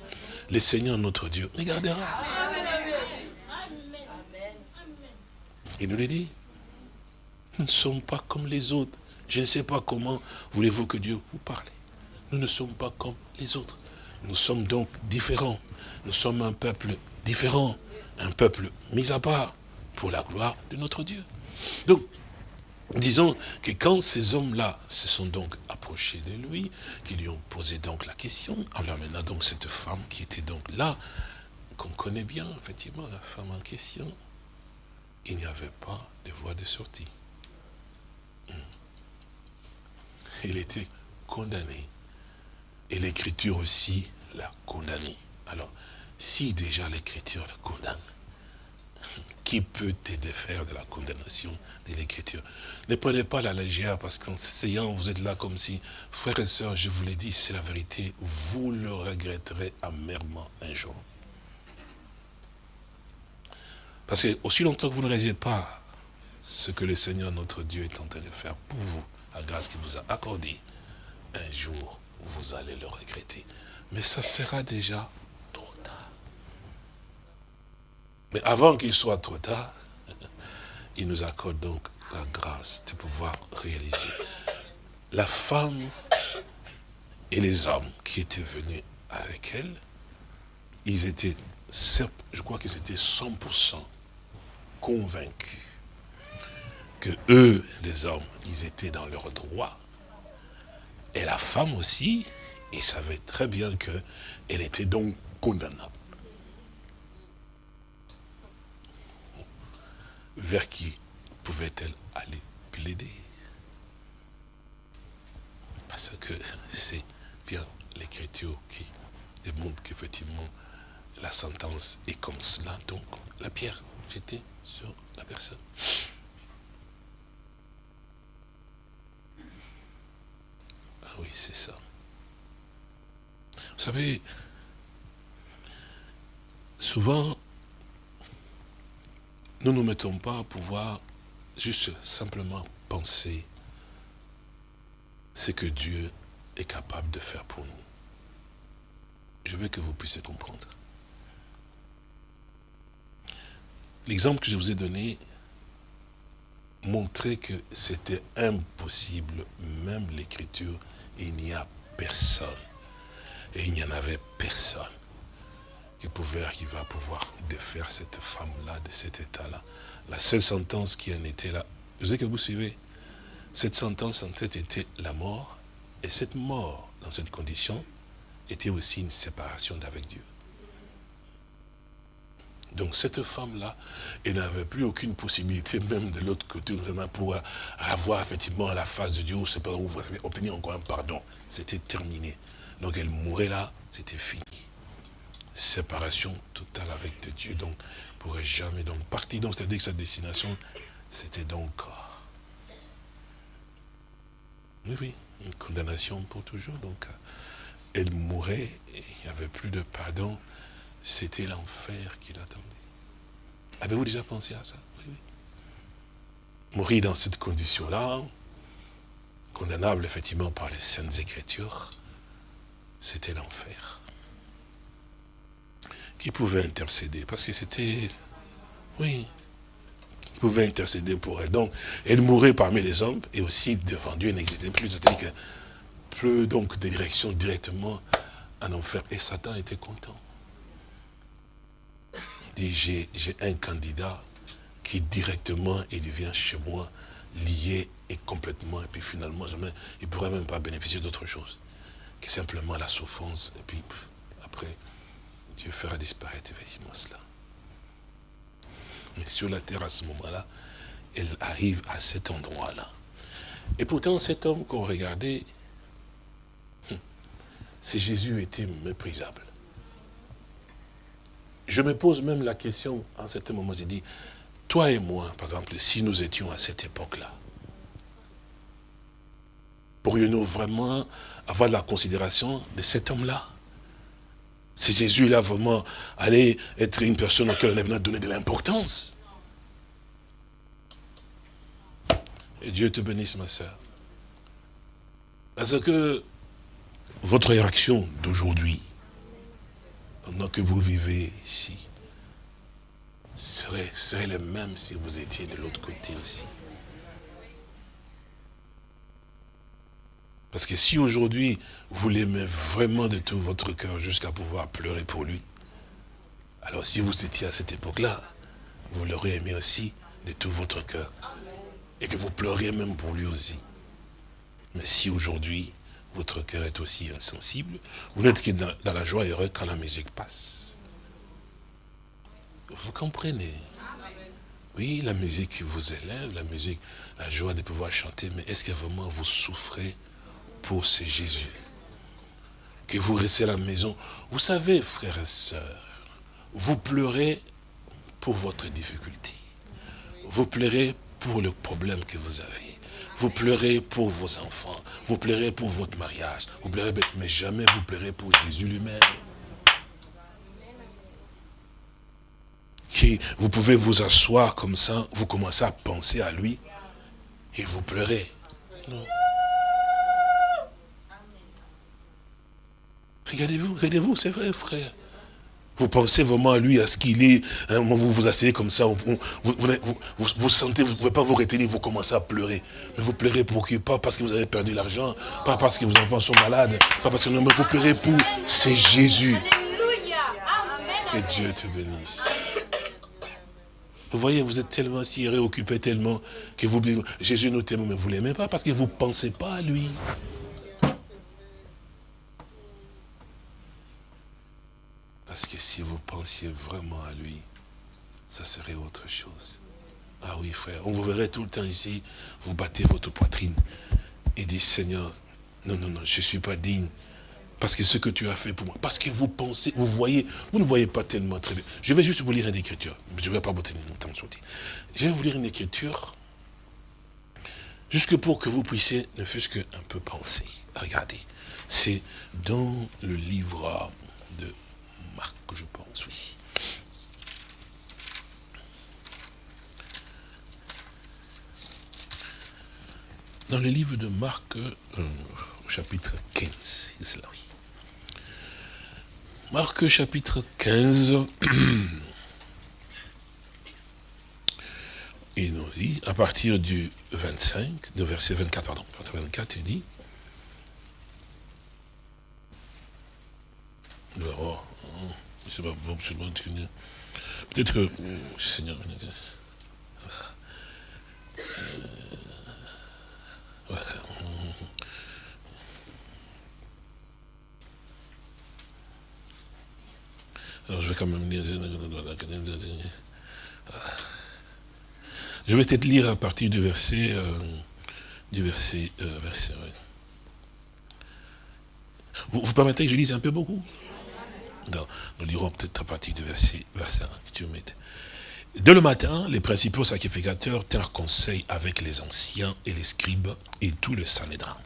S3: le Seigneur, notre Dieu, regardera. Il nous le dit. Nous ne sommes pas comme les autres. Je ne sais pas comment voulez-vous que Dieu vous parle. Nous ne sommes pas comme les autres. Nous sommes donc différents. Nous sommes un peuple différent, un peuple mis à part pour la gloire de notre Dieu. Donc, disons que quand ces hommes-là se sont donc approchés de lui, qui lui ont posé donc la question, alors maintenant donc cette femme qui était donc là, qu'on connaît bien, effectivement, la femme en question, il n'y avait pas de voie de sortie. Hmm. Il était condamné. Et l'écriture aussi l'a condamné. Alors, si déjà l'écriture le condamne, qui peut te défaire de la condamnation de l'écriture Ne prenez pas la légère parce qu'en essayant, vous êtes là comme si, frères et sœurs, je vous l'ai dit, c'est la vérité, vous le regretterez amèrement un jour. Parce que aussi longtemps que vous ne réalisez pas ce que le Seigneur notre Dieu est en train de faire pour vous, la grâce qu'il vous a accordée, un jour, vous allez le regretter. Mais ça sera déjà trop tard. Mais avant qu'il soit trop tard, il nous accorde donc la grâce de pouvoir réaliser. La femme et les hommes qui étaient venus avec elle, ils étaient, je crois que c'était 100% convaincus que eux, les hommes, ils étaient dans leur droit. Et la femme aussi, ils savaient très bien qu'elle était donc condamnable. Vers qui pouvait-elle aller plaider? Parce que c'est bien l'écriture qui démontre qu'effectivement la sentence est comme cela. Donc la pierre j'étais sur la personne. Ah oui, c'est ça. Vous savez, souvent, nous ne nous mettons pas à pouvoir juste simplement penser ce que Dieu est capable de faire pour nous. Je veux que vous puissiez comprendre. L'exemple que je vous ai donné montrait que c'était impossible, même l'écriture, il n'y a personne. Et il n'y en avait personne qui pouvait arriver à pouvoir défaire cette femme-là de cet état-là. La seule sentence qui en était là, je sais que vous suivez, cette sentence en tête était la mort, et cette mort, dans cette condition, était aussi une séparation d'avec Dieu. Donc cette femme-là, elle n'avait plus aucune possibilité, même de l'autre côté, vraiment pour avoir effectivement la face de Dieu, ou obtenir encore un pardon. C'était terminé. Donc elle mourait là, c'était fini. Séparation totale avec Dieu, donc pourrait jamais donc partir. Donc c'est-à-dire que sa destination, c'était donc... Oui, oui, une condamnation pour toujours. Donc elle mourait, et il n'y avait plus de pardon c'était l'enfer qui l'attendait. Avez-vous déjà pensé à ça? Oui, oui. Mourir dans cette condition-là, condamnable effectivement par les saintes écritures, c'était l'enfer. Qui pouvait intercéder Parce que c'était, oui, qui pouvait intercéder pour elle. Donc, elle mourait parmi les hommes, et aussi devant Dieu, n'existait plus. C'est-à-dire que plus donc de direction directement en enfer. Et Satan était content j'ai un candidat qui directement, il vient chez moi, lié et complètement, et puis finalement, jamais, il ne pourrait même pas bénéficier d'autre chose que simplement la souffrance, et puis après, Dieu fera disparaître effectivement cela. Mais sur la terre à ce moment-là, elle arrive à cet endroit-là. Et pourtant, cet homme qu'on regardait, hum, c'est Jésus était méprisable. Je me pose même la question, en certain moment, j'ai dit, toi et moi, par exemple, si nous étions à cette époque-là, pourrions-nous vraiment avoir la considération de cet homme-là? Si Jésus-là vraiment allait être une personne à laquelle on a donné de l'importance. Et Dieu te bénisse, ma soeur. Parce que votre réaction d'aujourd'hui, pendant que vous vivez ici, serait, serait le même si vous étiez de l'autre côté aussi. Parce que si aujourd'hui, vous l'aimez vraiment de tout votre cœur jusqu'à pouvoir pleurer pour lui, alors si vous étiez à cette époque-là, vous l'aurez aimé aussi de tout votre cœur. Et que vous pleuriez même pour lui aussi. Mais si aujourd'hui, votre cœur est aussi insensible, vous n'êtes que dans, la joie et heureux quand la musique passe. Vous comprenez? Oui, la musique vous élève, la musique, la joie de pouvoir chanter, mais est-ce que vraiment vous souffrez pour ce Jésus Que vous restez à la maison. Vous savez, frères et sœurs, vous pleurez pour votre difficulté. Vous pleurez pour le problème que vous avez. Vous pleurez pour vos enfants. Vous pleurez pour votre mariage. Vous pleurez, mais jamais vous pleurez pour Jésus lui-même. Vous pouvez vous asseoir comme ça, vous commencez à penser à lui et vous pleurez. Regardez-vous, regardez-vous, c'est vrai, frère. Vous pensez vraiment à lui, à ce qu'il est. Hein, vous vous asseyez comme ça, vous, vous, sentez, vous ne pouvez pas vous retenir, vous commencez à pleurer. Mais vous pleurez pour qui? Pas parce que vous avez perdu l'argent, pas parce que vos enfants sont malades, pas parce que non, mais vous pleurez pour c'est Jésus. Que Dieu te bénisse. Vous voyez, vous êtes tellement si réoccupé tellement que vous Jésus nous t'aime, mais vous ne l'aimez pas parce que vous ne pensez pas à lui. Parce que si vous pensiez vraiment à lui, ça serait autre chose. Ah oui, frère, on vous verrait tout le temps ici, vous battez votre poitrine et dites, Seigneur, non, non, non, je ne suis pas digne. Parce que ce que tu as fait pour moi, parce que vous pensez, vous voyez, vous ne voyez pas tellement très bien. Je vais juste vous lire une écriture. Je ne vais pas vous tenir longtemps Je vais vous lire une écriture, jusque pour que vous puissiez ne fût-ce qu'un peu penser. Regardez, c'est dans le livre je pense, oui. Dans le livre de Marc, euh, chapitre 15, c'est cela, oui. Marc, chapitre 15, il nous dit, à partir du 25, de verset 24, pardon, 24, il dit, c'est pas bon, Peut-être que, Seigneur, euh, Alors je vais quand même lire. Je vais peut-être lire à partir du verset, euh, du verset, euh, verset vous, vous permettez que je lise un peu beaucoup? Nous lirons peut-être à partir du verset, verset 1. Dès le matin, les principaux sacrificateurs tinrent conseil avec les anciens et les scribes et tout le Sanhédrin.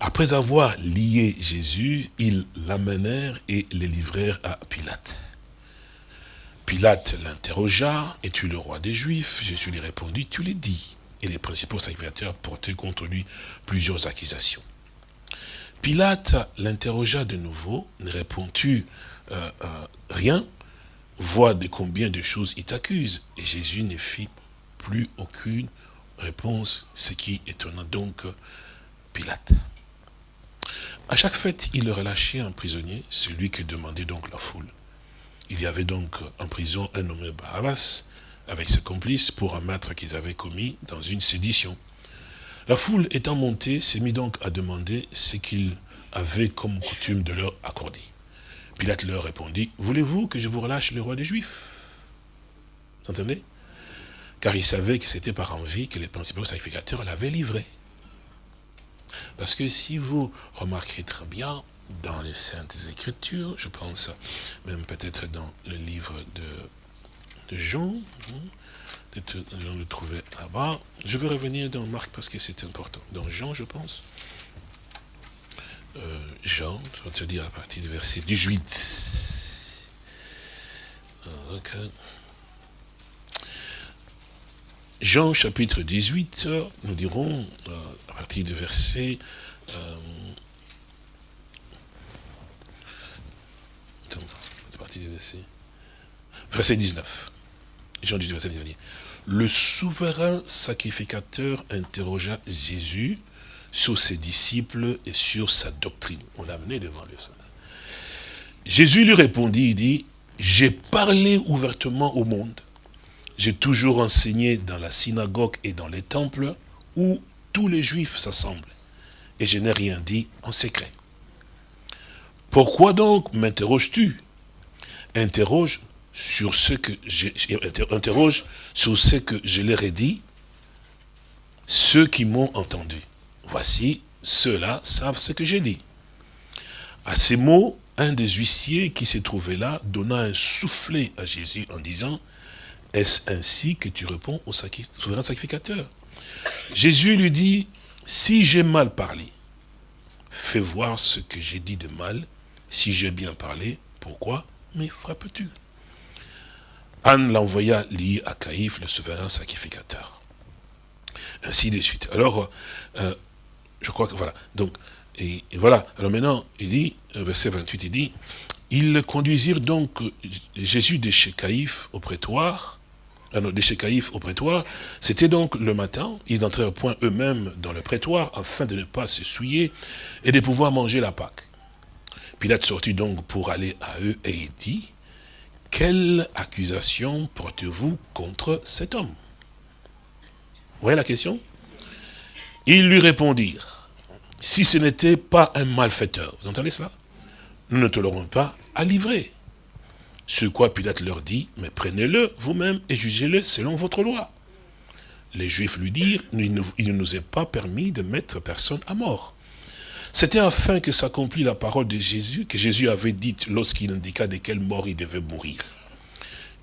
S3: Après avoir lié Jésus, ils l'amenèrent et le livrèrent à Pilate. Pilate l'interrogea, es-tu le roi des Juifs? Jésus lui répondit, tu l'es dit. Et les principaux sacrificateurs portaient contre lui plusieurs accusations. Pilate l'interrogea de nouveau, ne répond-tu euh, euh, rien Vois de combien de choses il t'accuse. Et Jésus ne fit plus aucune réponse, ce qui étonna donc Pilate. À chaque fête, il relâchait un prisonnier, celui que demandait donc la foule. Il y avait donc en prison un nommé Barabbas, avec ses complices, pour un maître qu'ils avaient commis dans une sédition. La foule étant montée, s'est mis donc à demander ce qu'il avait comme coutume de leur accorder. Pilate leur répondit, voulez-vous que je vous relâche le roi des Juifs? Vous entendez? Car il savait que c'était par envie que les principaux sacrificateurs l'avaient livré. Parce que si vous remarquerez très bien, dans les Saintes Écritures, je pense même peut-être dans le livre de, de Jean, on le trouvait là-bas. Je vais revenir dans Marc parce que c'est important. Dans Jean, je pense. Euh, Jean, je vais te dire à partir du verset 18. Jean chapitre 18, nous dirons euh, à partir du verset... Euh, à partir du verset... Verset 19. Jean 18, verset 19 le souverain sacrificateur interrogea Jésus sur ses disciples et sur sa doctrine. On l'a amené devant le. Jésus lui répondit, il dit, j'ai parlé ouvertement au monde. J'ai toujours enseigné dans la synagogue et dans les temples où tous les juifs s'assemblent. Et je n'ai rien dit en secret. Pourquoi donc m'interroges-tu? Interroge sur ce que interroge sur ce que je leur ai dit, ceux qui m'ont entendu. Voici, ceux-là savent ce que j'ai dit. À ces mots, un des huissiers qui s'est trouvé là donna un soufflet à Jésus en disant, est-ce ainsi que tu réponds au souverain sacrificateur? Jésus lui dit, si j'ai mal parlé, fais voir ce que j'ai dit de mal. Si j'ai bien parlé, pourquoi me frappes-tu? Anne l'envoya lier à Caïphe, le souverain sacrificateur. Ainsi de suite. Alors, euh, je crois que voilà. Donc, et, voilà. Alors maintenant, il dit, euh, verset 28, il dit, ils conduisirent donc euh, Jésus de chez Caïphe au prétoire, de chez Caïphe au prétoire. C'était donc le matin, ils entrèrent point eux-mêmes dans le prétoire, afin de ne pas se souiller et de pouvoir manger la Pâque. Pilate sortit donc pour aller à eux et il dit, quelle accusation portez-vous contre cet homme? Vous voyez la question? Ils lui répondirent, si ce n'était pas un malfaiteur, vous entendez cela? Nous ne te l'aurons pas à livrer. Ce quoi Pilate leur dit, mais prenez-le vous-même et jugez-le selon votre loi. Les Juifs lui dirent, il ne nous est pas permis de mettre personne à mort. C'était afin que s'accomplisse la parole de Jésus, que Jésus avait dite lorsqu'il indiqua de quelle mort il devait mourir.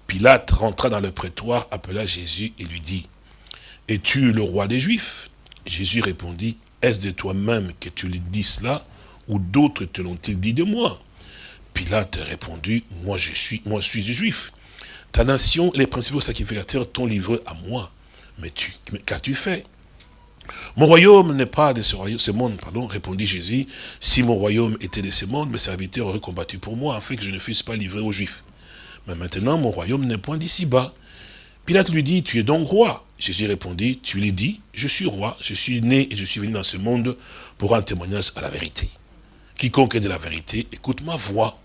S3: Pilate rentra dans le prétoire, appela Jésus et lui dit, « Es-tu le roi des Juifs ?» Jésus répondit, « Est-ce de toi-même que tu lui dis cela, ou d'autres te l'ont-ils dit de moi ?» Pilate répondit, « Moi je suis, moi je suis juif. Ta nation les principaux sacrificateurs t'ont livré à moi. Mais tu, qu'as-tu fait ?» Mon royaume n'est pas de ce, monde, pardon, répondit Jésus. Si mon royaume était de ce monde, mes serviteurs auraient combattu pour moi, afin que je ne fusse pas livré aux Juifs. Mais maintenant, mon royaume n'est point d'ici-bas. Pilate lui dit, tu es donc roi? Jésus répondit, tu l'as dit, je suis roi, je suis né et je suis venu dans ce monde pour rendre témoignage à la vérité. Quiconque est de la vérité, écoute ma voix.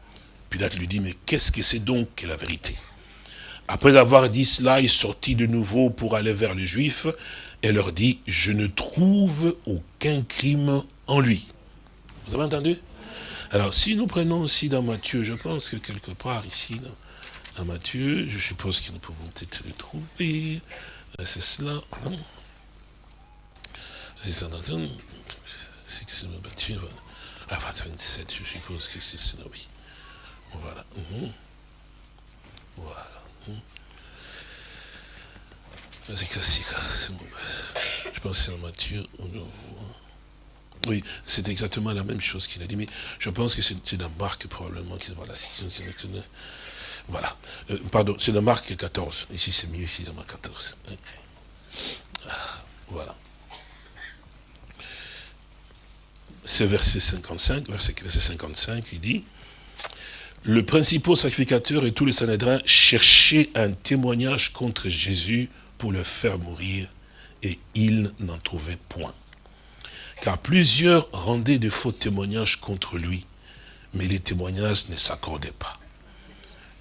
S3: Pilate lui dit, mais qu'est-ce que c'est donc que la vérité? Après avoir dit cela, il sortit de nouveau pour aller vers les Juifs et leur dit, je ne trouve aucun crime en lui. Vous avez entendu? Alors, si nous prenons aussi dans Matthieu, je pense que quelque part ici, dans, Matthieu, je suppose que nous pouvons peut-être le trouver. Euh, c'est cela, C'est ça, c'est que c'est Matthieu. Ah, 27, je suppose que c'est cela, oui. Voilà. Mhm. Voilà. Mhm. C'est classique. Je pense que c'est en Matthieu. Oui, c'est exactement la même chose qu'il a dit, mais je pense que c'est dans Marc probablement. Voilà, voilà. Euh, pardon, c'est dans Marc 14. Ici, c'est mieux, ici, dans Marc 14. Ah, voilà. C'est verset 55, verset, verset 55, il dit, le principal sacrificateur et tous les Sanhédrins cherchaient un témoignage contre Jésus pour le faire mourir, et il n'en trouvait point. Car plusieurs rendaient de faux témoignages contre lui, mais les témoignages ne s'accordaient pas.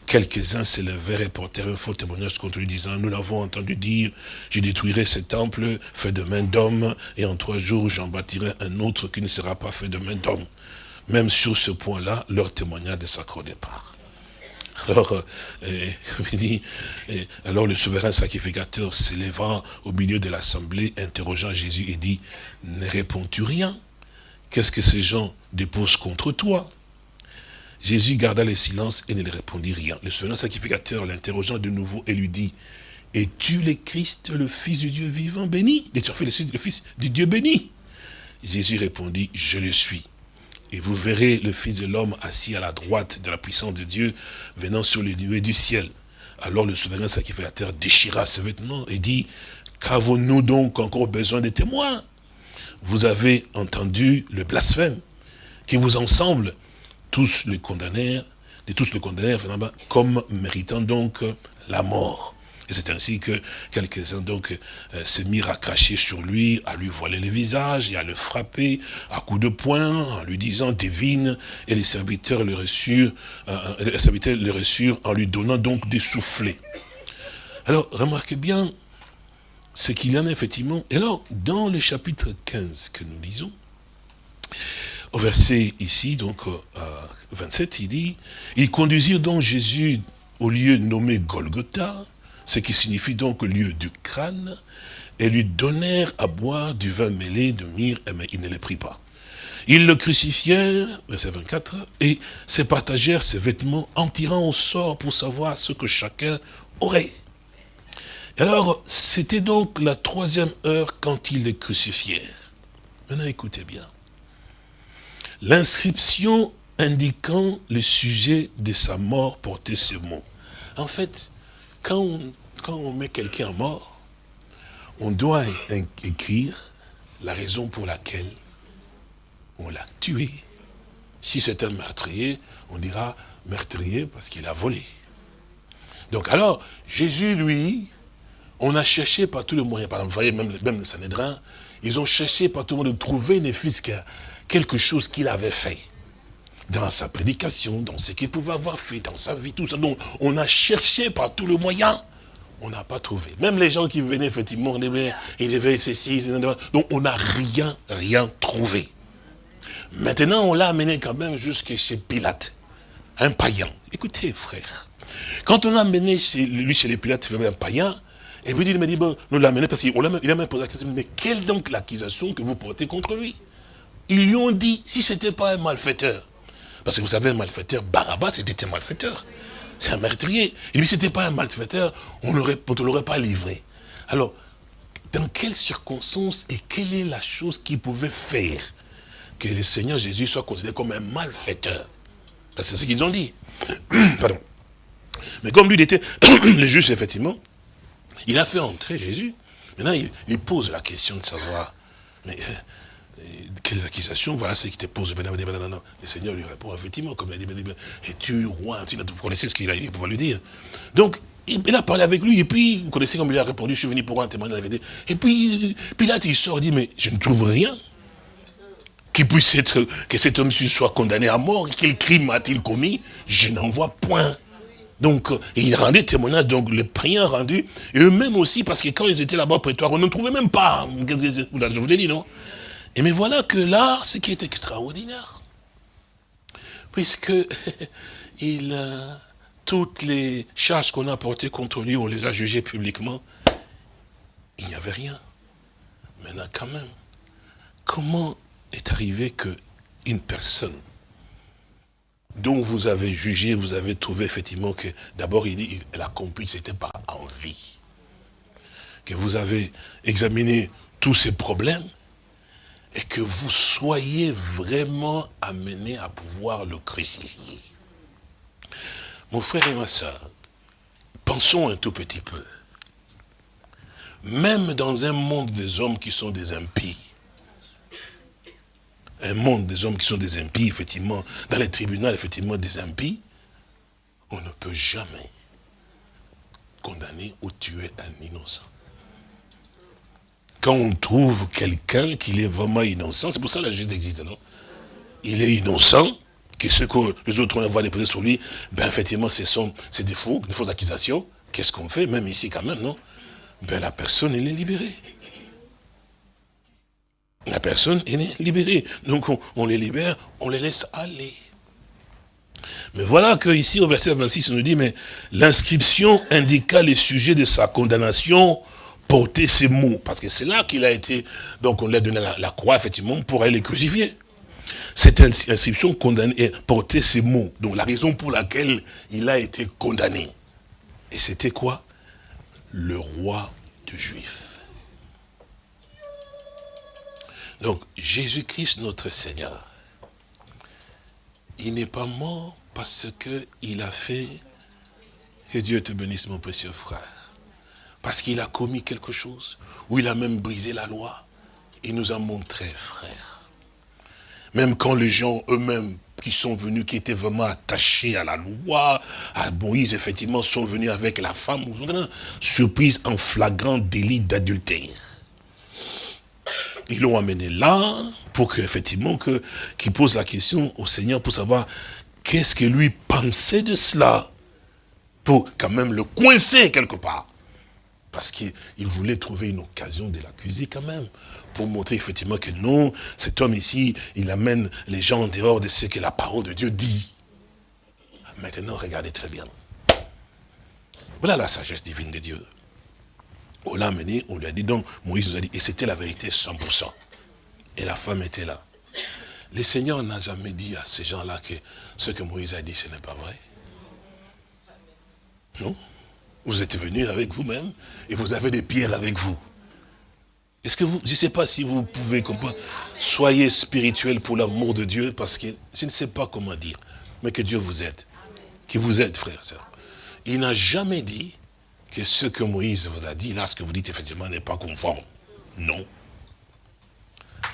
S3: Quelques-uns s'élevèrent et portèrent un faux témoignage contre lui, disant, nous l'avons entendu dire, je détruirai ce temple fait de main d'homme, et en trois jours j'en bâtirai un autre qui ne sera pas fait de main d'homme. Même sur ce point-là, leur témoignage ne s'accordait pas. Alors, euh, il dit, alors le souverain sacrificateur s'éleva au milieu de l'assemblée, interrogeant Jésus et dit, ne réponds-tu rien? Qu'est-ce que ces gens déposent contre toi? Jésus garda le silence et ne répondit rien. Le souverain sacrificateur l'interrogeant de nouveau et lui dit, es-tu le Christ, le Fils du Dieu vivant béni? Es-tu le Fils du Dieu béni? Jésus répondit, je le suis. Et vous verrez le Fils de l'homme assis à la droite de la puissance de Dieu, venant sur les nuées du ciel. Alors le souverain sacrificateur déchira ses vêtements et dit, qu'avons-nous donc encore besoin de témoins? Vous avez entendu le blasphème, qui vous ensemble, tous le condamnèrent, de tous le condamnèrent comme méritant donc la mort. Et c'est ainsi que quelques-uns donc euh, se mirent à cracher sur lui, à lui voiler le visage et à le frapper à coups de poing, en lui disant devine, et les serviteurs le reçurent, euh, euh, les serviteurs le reçurent en lui donnant donc des soufflets. Alors, remarquez bien ce qu'il y en a effectivement. Et alors, dans le chapitre 15 que nous lisons, au verset ici, donc 27, il dit, ils conduisirent donc Jésus au lieu nommé Golgotha, ce qui signifie donc lieu du crâne, et lui donnèrent à boire du vin mêlé de myrrhe, mais il ne le prit pas. Ils le crucifièrent, verset 24, et se partagèrent ses vêtements en tirant au sort pour savoir ce que chacun aurait. alors, c'était donc la troisième heure quand ils le crucifièrent. Maintenant, écoutez bien. L'inscription indiquant le sujet de sa mort portait ce mot. En fait, quand on, met quelqu'un mort, on doit écrire la raison pour laquelle on l'a tué. Si c'est un meurtrier, on dira meurtrier parce qu'il a volé. Donc alors, Jésus, lui, on a cherché par tous les moyens, par exemple, vous voyez, même, même le Sanhédrin, ils ont cherché par tout le monde de trouver ne fût quelque chose qu'il avait fait dans sa prédication, dans ce qu'il pouvait avoir fait, dans sa vie, tout ça. Donc, on a cherché par tous les moyens, on n'a pas trouvé. Même les gens qui venaient, effectivement, ils devaient ceci, donc on n'a rien, rien trouvé. Maintenant, on l'a amené quand même jusqu'à chez Pilate, un païen. Écoutez, frère, quand on l'a amené chez lui, chez les Pilates, il un païen, et puis il m'a dit, bon, nous l'amenons parce qu'il a même posé la question, mais quelle donc l'accusation que vous portez contre lui? Ils lui ont dit, si ce n'était pas un malfaiteur, parce que vous savez, un malfaiteur, Barabbas était un malfaiteur. C'est un meurtrier. Et lui, ce n'était pas un malfaiteur, on ne l'aurait pas livré. Alors, dans quelles circonstances et quelle est la chose qui pouvait faire que le Seigneur Jésus soit considéré comme un malfaiteur? C'est ce qu'ils ont dit. Pardon. Mais comme lui, il était le juge, effectivement, il a fait entrer Jésus. Maintenant, il, pose la question de savoir, mais quelles accusations, voilà ce qui te pose. Le Seigneur lui répond, effectivement, comme il a dit, et tu roi, vous connaissez ce qu'il a pouvoir lui dire. Donc, il a parlé avec lui, et puis, vous connaissez comme il a répondu, je suis venu pour un vérité. Et puis, Pilate, il sort, il dit, mais je ne trouve rien qui puisse être, que cet homme soit condamné à mort, quel crime a-t-il commis? Je n'en vois point. Donc, il rendait témoignage, donc le priant rendu, et eux-mêmes aussi, parce que quand ils étaient là-bas au on ne trouvait même pas, je vous l'ai dit, non? Et mais voilà que là, ce qui est extraordinaire, puisque il, euh, toutes les charges qu'on a portées contre lui, on les a jugées publiquement, il n'y avait rien. Maintenant, quand même, comment est arrivé qu'une personne dont vous avez jugé, vous avez trouvé effectivement que, d'abord, il dit, elle a compris que ce n'était pas envie. Que vous avez examiné tous ces problèmes, et que vous soyez vraiment amené à pouvoir le crucifier. Mon frère et ma soeur, pensons un tout petit peu. Même dans un monde des hommes qui sont des impies, un monde des hommes qui sont des impies, effectivement, dans les tribunaux, effectivement, des impies, on ne peut jamais condamner ou tuer un innocent quand on trouve quelqu'un qui est vraiment innocent, c'est pour ça que la justice existe, non? Il est innocent, que ce que les autres vont déposer sur lui, ben effectivement, ce sont des faux, fausses accusations. Qu'est-ce qu'on fait, même ici quand même, non? Ben la personne, elle est libérée. La personne, elle est libérée. Donc on, on les libère, on les laisse aller. Mais voilà que ici au verset 26, on nous dit, mais l'inscription indiqua les sujets de sa condamnation porter ces mots, parce que c'est là qu'il a été, donc on lui a donné la, croix, effectivement, pour aller les crucifier. Cette inscription condamnée, porter ces mots, donc la raison pour laquelle il a été condamné. Et c'était quoi? Le roi de Juifs. Donc, Jésus-Christ, notre Seigneur, il n'est pas mort parce qu'il a fait, que Dieu te bénisse, mon précieux frère parce qu'il a commis quelque chose, ou il a même brisé la loi. Il nous a montré, frère. Même quand les gens eux-mêmes qui sont venus, qui étaient vraiment attachés à la loi, à Moïse, effectivement, sont venus avec la femme, surprise en flagrant délit d'adultère. Ils l'ont amené là, pour qu'effectivement, que, qu'il pose la question au Seigneur pour savoir qu'est-ce que lui pensait de cela. Pour quand même le coincer quelque part. Parce qu'il voulait trouver une occasion de l'accuser quand même pour montrer effectivement que non, cet homme ici, il amène les gens en dehors de ce que la parole de Dieu dit. Maintenant, regardez très bien. Voilà la sagesse divine de Dieu. On l'a amené, on lui a dit, donc Moïse nous a dit, et c'était la vérité 100%. Et la femme était là. Le Seigneur n'a jamais dit à ces gens-là que ce que Moïse a dit, ce n'est pas vrai. Non? Vous êtes venus avec vous-même et vous avez des pierres avec vous. Est-ce que vous, je ne sais pas si vous pouvez comprendre, soyez spirituel pour l'amour de Dieu, parce que je ne sais pas comment dire, mais que Dieu vous aide, qu'il vous aide, frère, sœur. Il n'a jamais dit que ce que Moïse vous a dit, là, ce que vous dites, effectivement, n'est pas conforme. Non.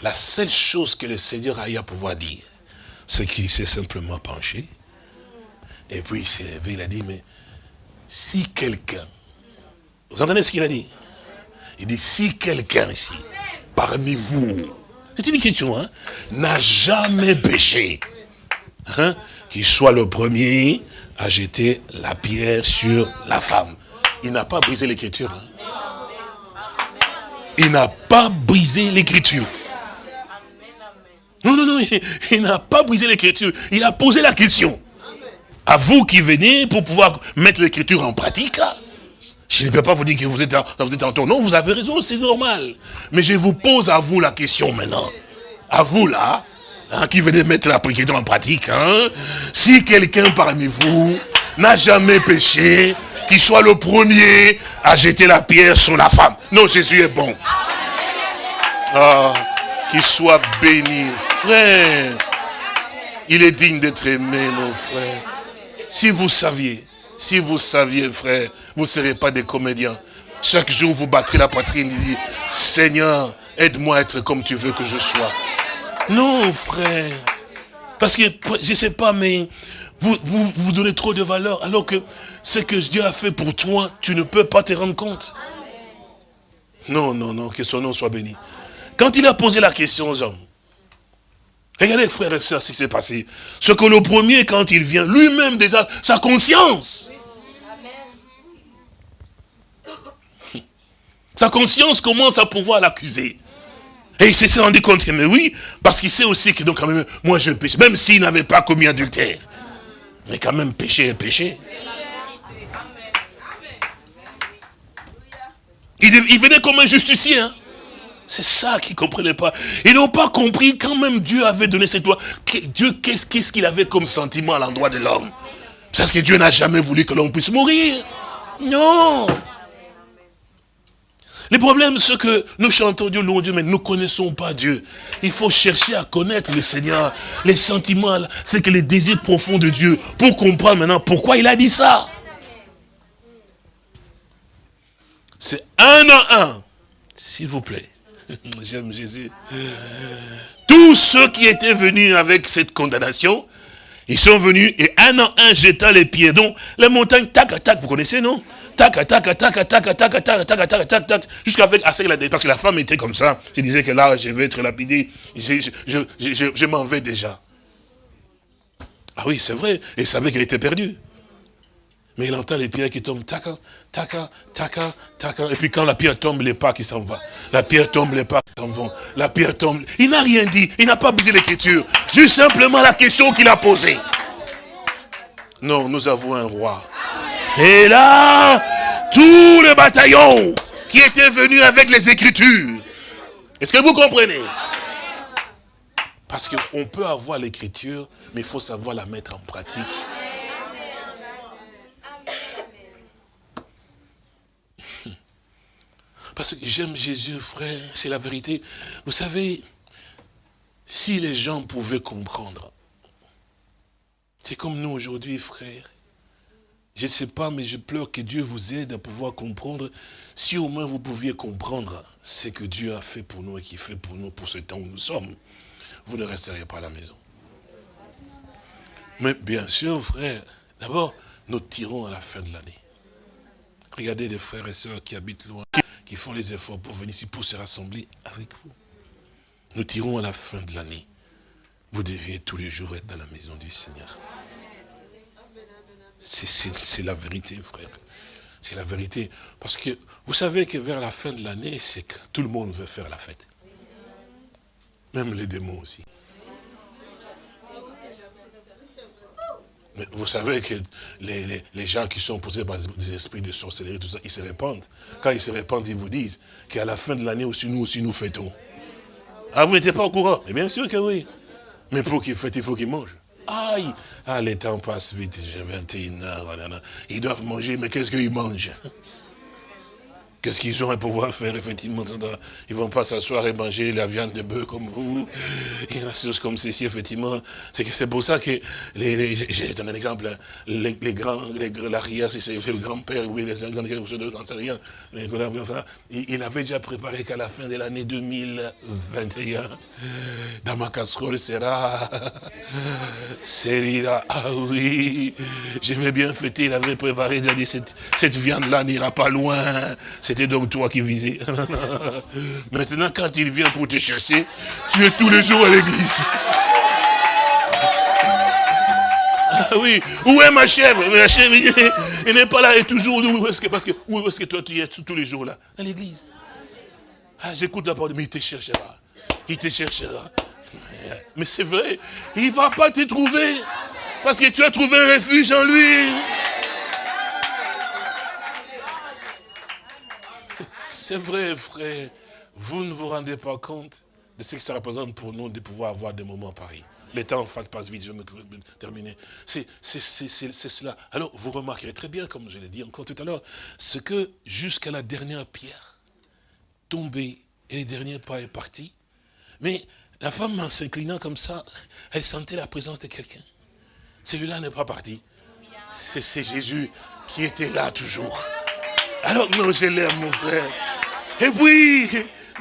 S3: La seule chose que le Seigneur a eu à pouvoir dire, c'est qu'il s'est simplement penché, et puis il s'est levé, il a dit, mais si quelqu'un, vous entendez ce qu'il a dit? Il dit, si quelqu'un ici, parmi vous, c'est une question, hein, n'a jamais péché, hein, qu'il soit le premier à jeter la pierre sur la femme. Il n'a pas brisé l'écriture. Hein. Il n'a pas brisé l'écriture. Non, non, non, il, n'a pas brisé l'écriture. Il a posé la question. À vous qui venez pour pouvoir mettre l'écriture en pratique, je ne peux pas vous dire que vous êtes, vous êtes en tort. Non, vous avez raison, c'est normal. Mais je vous pose à vous la question maintenant. À vous là, hein, qui venez mettre prédication en pratique. Hein, si quelqu'un parmi vous n'a jamais péché, qu'il soit le premier à jeter la pierre sur la femme. Non, Jésus est bon. Ah, qu'il soit béni. Frère, il est digne d'être aimé, mon frère. Si vous saviez si vous saviez, frère, vous ne serez pas des comédiens. Chaque jour, vous battrez la poitrine et dites, Seigneur, aide-moi à être comme tu veux que je sois. Non, frère. Parce que, je ne sais pas, mais vous, vous, vous donnez trop de valeur, alors que ce que Dieu a fait pour toi, tu ne peux pas te rendre compte. Non, non, non, que son nom soit béni. Quand il a posé la question aux hommes, Regardez, frères et sœurs, ce qui s'est passé. Ce que le premier, quand il vient, lui-même déjà, sa conscience. Sa conscience commence à pouvoir l'accuser. Et il s'est rendu compte que, mais oui, parce qu'il sait aussi que donc quand même, moi je péché, même s'il n'avait pas commis adultère. Mais quand même, péché est péché. Il, il venait comme un justicier. Hein. C'est ça qu'ils ne comprenaient pas. Ils n'ont pas compris quand même Dieu avait donné cette loi. Dieu, qu'est-ce qu'il avait comme sentiment à l'endroit de l'homme? Parce que Dieu n'a jamais voulu que l'homme puisse mourir. Non. Le problème, c'est que nous chantons Dieu, louons Dieu, mais nous ne connaissons pas Dieu. Il faut chercher à connaître le Seigneur. Les sentiments, c'est que les désirs profonds de Dieu, pour comprendre maintenant pourquoi il a dit ça. C'est un à un, s'il vous plaît. J'aime Jésus. Tous ceux qui étaient venus avec cette condamnation, ils sont venus et un en un jetant les pieds. Donc, les montagnes, tac, tac, vous connaissez, non Tac, tac, tac, tac, tac, tac, tac, tac, tac, tac, tac, jusqu'à avec, parce que la femme était comme ça. Je disait que là, je vais être lapidé, je, je, je, je m'en vais déjà. Ah oui, c'est vrai, et savait qu'elle était perdue. Mais il entend les pierres qui tombent, taca, taca, taca, taca. Et puis quand la pierre tombe, les pas qui s'en vont. La pierre tombe, les pas qui s'en vont. La pierre tombe. Il n'a rien dit. Il n'a pas bougé l'écriture. Juste simplement la question qu'il a posée. Non, nous avons un roi. Et là, tous les bataillons qui étaient venus avec les écritures. Est-ce que vous comprenez? Parce qu'on peut avoir l'écriture, mais il faut savoir la mettre en pratique. Parce que j'aime Jésus, frère, c'est la vérité. Vous savez, si les gens pouvaient comprendre, c'est comme nous aujourd'hui, frère. Je ne sais pas, mais je pleure que Dieu vous aide à pouvoir comprendre. Si au moins vous pouviez comprendre ce que Dieu a fait pour nous et qui fait pour nous pour ce temps où nous sommes, vous ne resteriez pas à la maison. Mais bien sûr, frère, d'abord, nous tirons à la fin de l'année. Regardez les frères et sœurs qui habitent loin, font les efforts pour venir ici, pour se rassembler avec vous. Nous tirons à la fin de l'année. Vous deviez tous les jours être dans la maison du Seigneur. C'est la vérité, frère. C'est la vérité. Parce que vous savez que vers la fin de l'année, c'est que tout le monde veut faire la fête. Même les démons aussi. Mais vous savez que les, gens qui sont posés par des esprits de sorcellerie, tout ça, ils se répandent. Quand ils se répandent, ils vous disent qu'à la fin de l'année aussi, nous aussi, nous fêtons. Ah, vous n'étiez pas au courant? Bien sûr que oui. Mais pour qu'ils fêtent, il faut qu'ils mangent. Aïe Ah, les temps passent vite, j'ai 21 heures. Ils doivent manger, mais qu'est-ce qu'ils mangent? Qu'est-ce qu'ils ont à pouvoir faire, effectivement Ils ne vont pas s'asseoir et manger la viande de bœuf comme vous. Et des choses comme ceci, effectivement. C'est pour ça que, les, j'ai donné un exemple, les, grands, l'arrière, si c'est le grand-père, oui, les grands, j'en sais rien. Il, avait déjà préparé qu'à la fin de l'année 2021, dans ma casserole sera, là. ah oui, je vais bien fêter, il avait préparé, il a dit, cette, cette viande-là n'ira pas loin, c'était donc toi qui visais. Maintenant, quand il vient pour te chercher, tu es tous les jours à l'église. Ah oui, où est ma chèvre? Ma chèvre, elle n'est pas là, elle est toujours. Où? Est-ce que, parce que, où est-ce que toi tu es tous les jours là? À l'église. Ah, j'écoute la parole, mais il te cherchera. Il te cherchera. Mais c'est vrai, il ne va pas te trouver. Parce que tu as trouvé un refuge en lui. C'est vrai, frère. Vous ne vous rendez pas compte de ce que ça représente pour nous de pouvoir avoir des moments pareils. Le temps, en fait, passe vite, je vais me terminer. C'est cela. Alors, vous remarquerez très bien, comme je l'ai dit encore tout à l'heure, ce que jusqu'à la dernière pierre tombée et les derniers pas est parti. Mais la femme, en s'inclinant comme ça, elle sentait la présence de quelqu'un. Celui-là n'est pas parti. C'est Jésus qui était là toujours. Alors, non, je l'aime, mon frère. Et puis,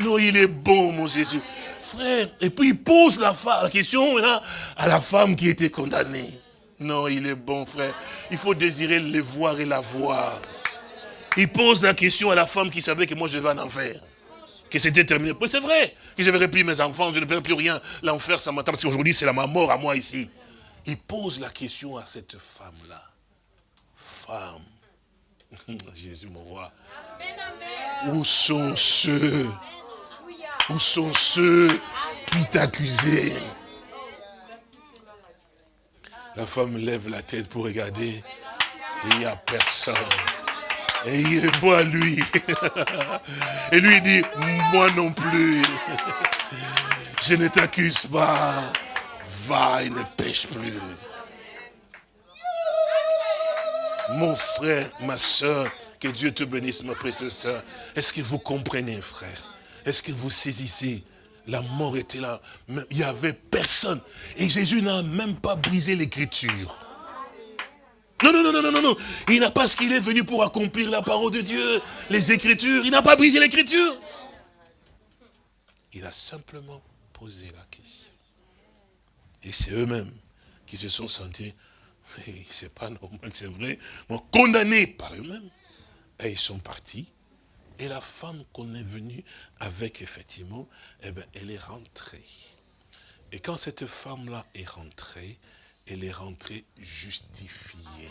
S3: non, il est bon, mon Jésus. Frère, et puis il pose la, question à la femme qui était condamnée. Non, il est bon, frère. Il faut désirer le voir et la voir. Il pose la question à la femme qui savait que moi je vais en enfer. Que c'était terminé. C'est vrai que je verrai plus mes enfants, je ne verrai plus rien. L'enfer, ça m'attend parce qu'aujourd'hui, c'est la mort à moi ici. Il pose la question à cette femme-là. Femme, Jésus mon roi. Où sont ceux Où sont ceux qui t'accusaient? La femme lève la tête pour regarder. Il n'y a personne. Et il voit lui. Et lui dit, moi non plus. Je ne t'accuse pas. Va et ne pêche plus. Mon frère, ma soeur, que Dieu te bénisse, ma précieuse soeur. Est-ce que vous comprenez, frère? Est-ce que vous saisissez? La mort était là. Il n'y avait personne. Et Jésus n'a même pas brisé l'écriture. Non, non, non, non, non, non. Il n'a pas ce qu'il est venu pour accomplir la parole de Dieu, les écritures. Il n'a pas brisé l'écriture. Il a simplement posé la question. Et c'est eux-mêmes qui se sont sentis c'est pas normal, c'est vrai, mais condamnés par eux-mêmes. Et ils sont partis. Et la femme qu'on est venue avec, effectivement, eh ben, elle est rentrée. Et quand cette femme-là est rentrée, elle est rentrée justifiée.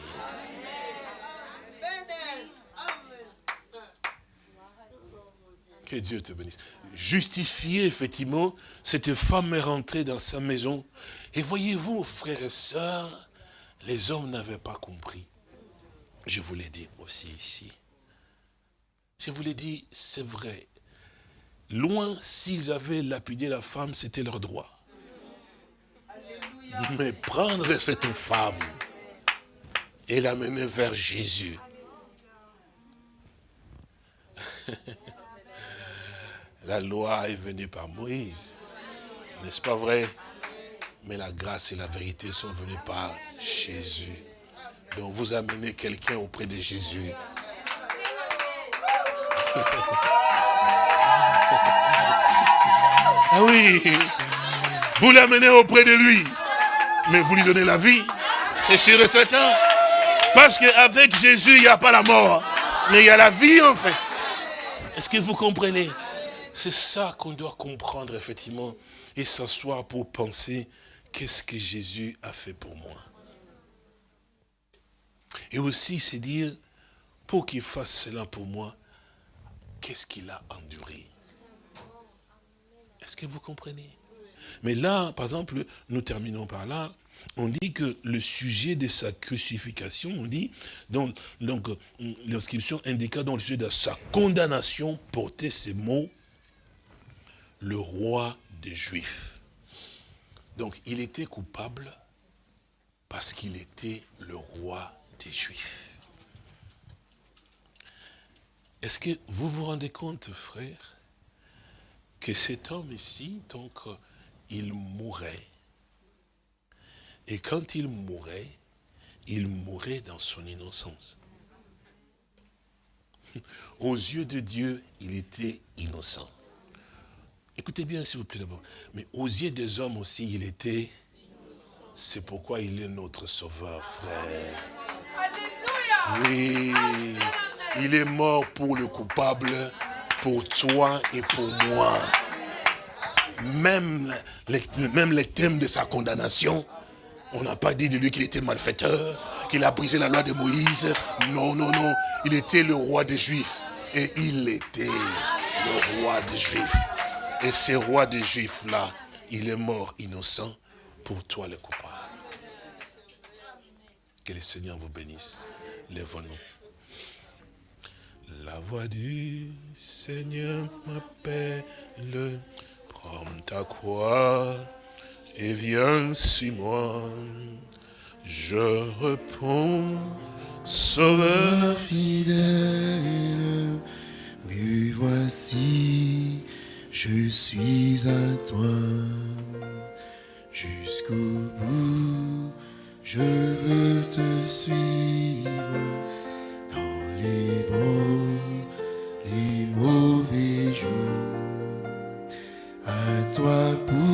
S3: Que Dieu te bénisse. Justifiée, effectivement, cette femme est rentrée dans sa maison. Et voyez-vous, frères et sœurs, les hommes n'avaient pas compris. Je vous l'ai dit aussi ici. Je vous l'ai dit, c'est vrai. Loin, s'ils avaient lapidé la femme, c'était leur droit. Mais prendre cette femme et l'amener vers Jésus. la loi est venue par Moïse. N'est-ce pas vrai? Mais la grâce et la vérité sont venues par Jésus. Donc vous amenez quelqu'un auprès de Jésus. ah oui, vous l'amenez auprès de lui, mais vous lui donnez la vie. C'est sûr et certain. Parce qu'avec Jésus, il n'y a pas la mort. Mais il y a la vie, en fait. Est-ce que vous comprenez? C'est ça qu'on doit comprendre, effectivement. Et s'asseoir pour penser, qu'est-ce que Jésus a fait pour moi? Et aussi, c'est dire, pour qu'il fasse cela pour moi, qu'est-ce qu'il a enduré? Est-ce que vous comprenez? Mais là, par exemple, nous terminons par là, on dit que le sujet de sa crucifixion, on dit, donc, l'inscription indiqua dans le sujet de sa condamnation portait ces mots, le roi des Juifs. Donc il était coupable parce qu'il était le roi des Juifs. Est-ce que vous vous rendez compte, frère, que cet homme ici, donc, il mourait et quand il mourait, il mourait dans son innocence. Aux yeux de Dieu, il était innocent. Écoutez bien, s'il vous plaît, d'abord. Mais aux yeux des hommes aussi, il était... C'est pourquoi il est notre sauveur, frère. Oui, il est mort pour le coupable, pour toi et pour moi. Même les, même les thèmes de sa condamnation, on n'a pas dit de lui qu'il était malfaiteur, qu'il a brisé la loi de Moïse. Non, non, non. Il était le roi des Juifs. Et il était le roi des Juifs. Et ce roi des Juifs-là, il est mort innocent pour toi le coupable. Que le Seigneur vous bénisse. Lève-nous. La voix du Seigneur m'appelle. Prends ta croix et viens suis moi. Je réponds, Sauveur fidèle,
S1: me voici, je suis à toi. Jusqu'au bout, je veux te suivre dans les bons, les mauvais jours. À toi pour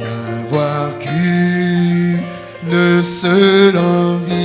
S1: Jésus pour tout.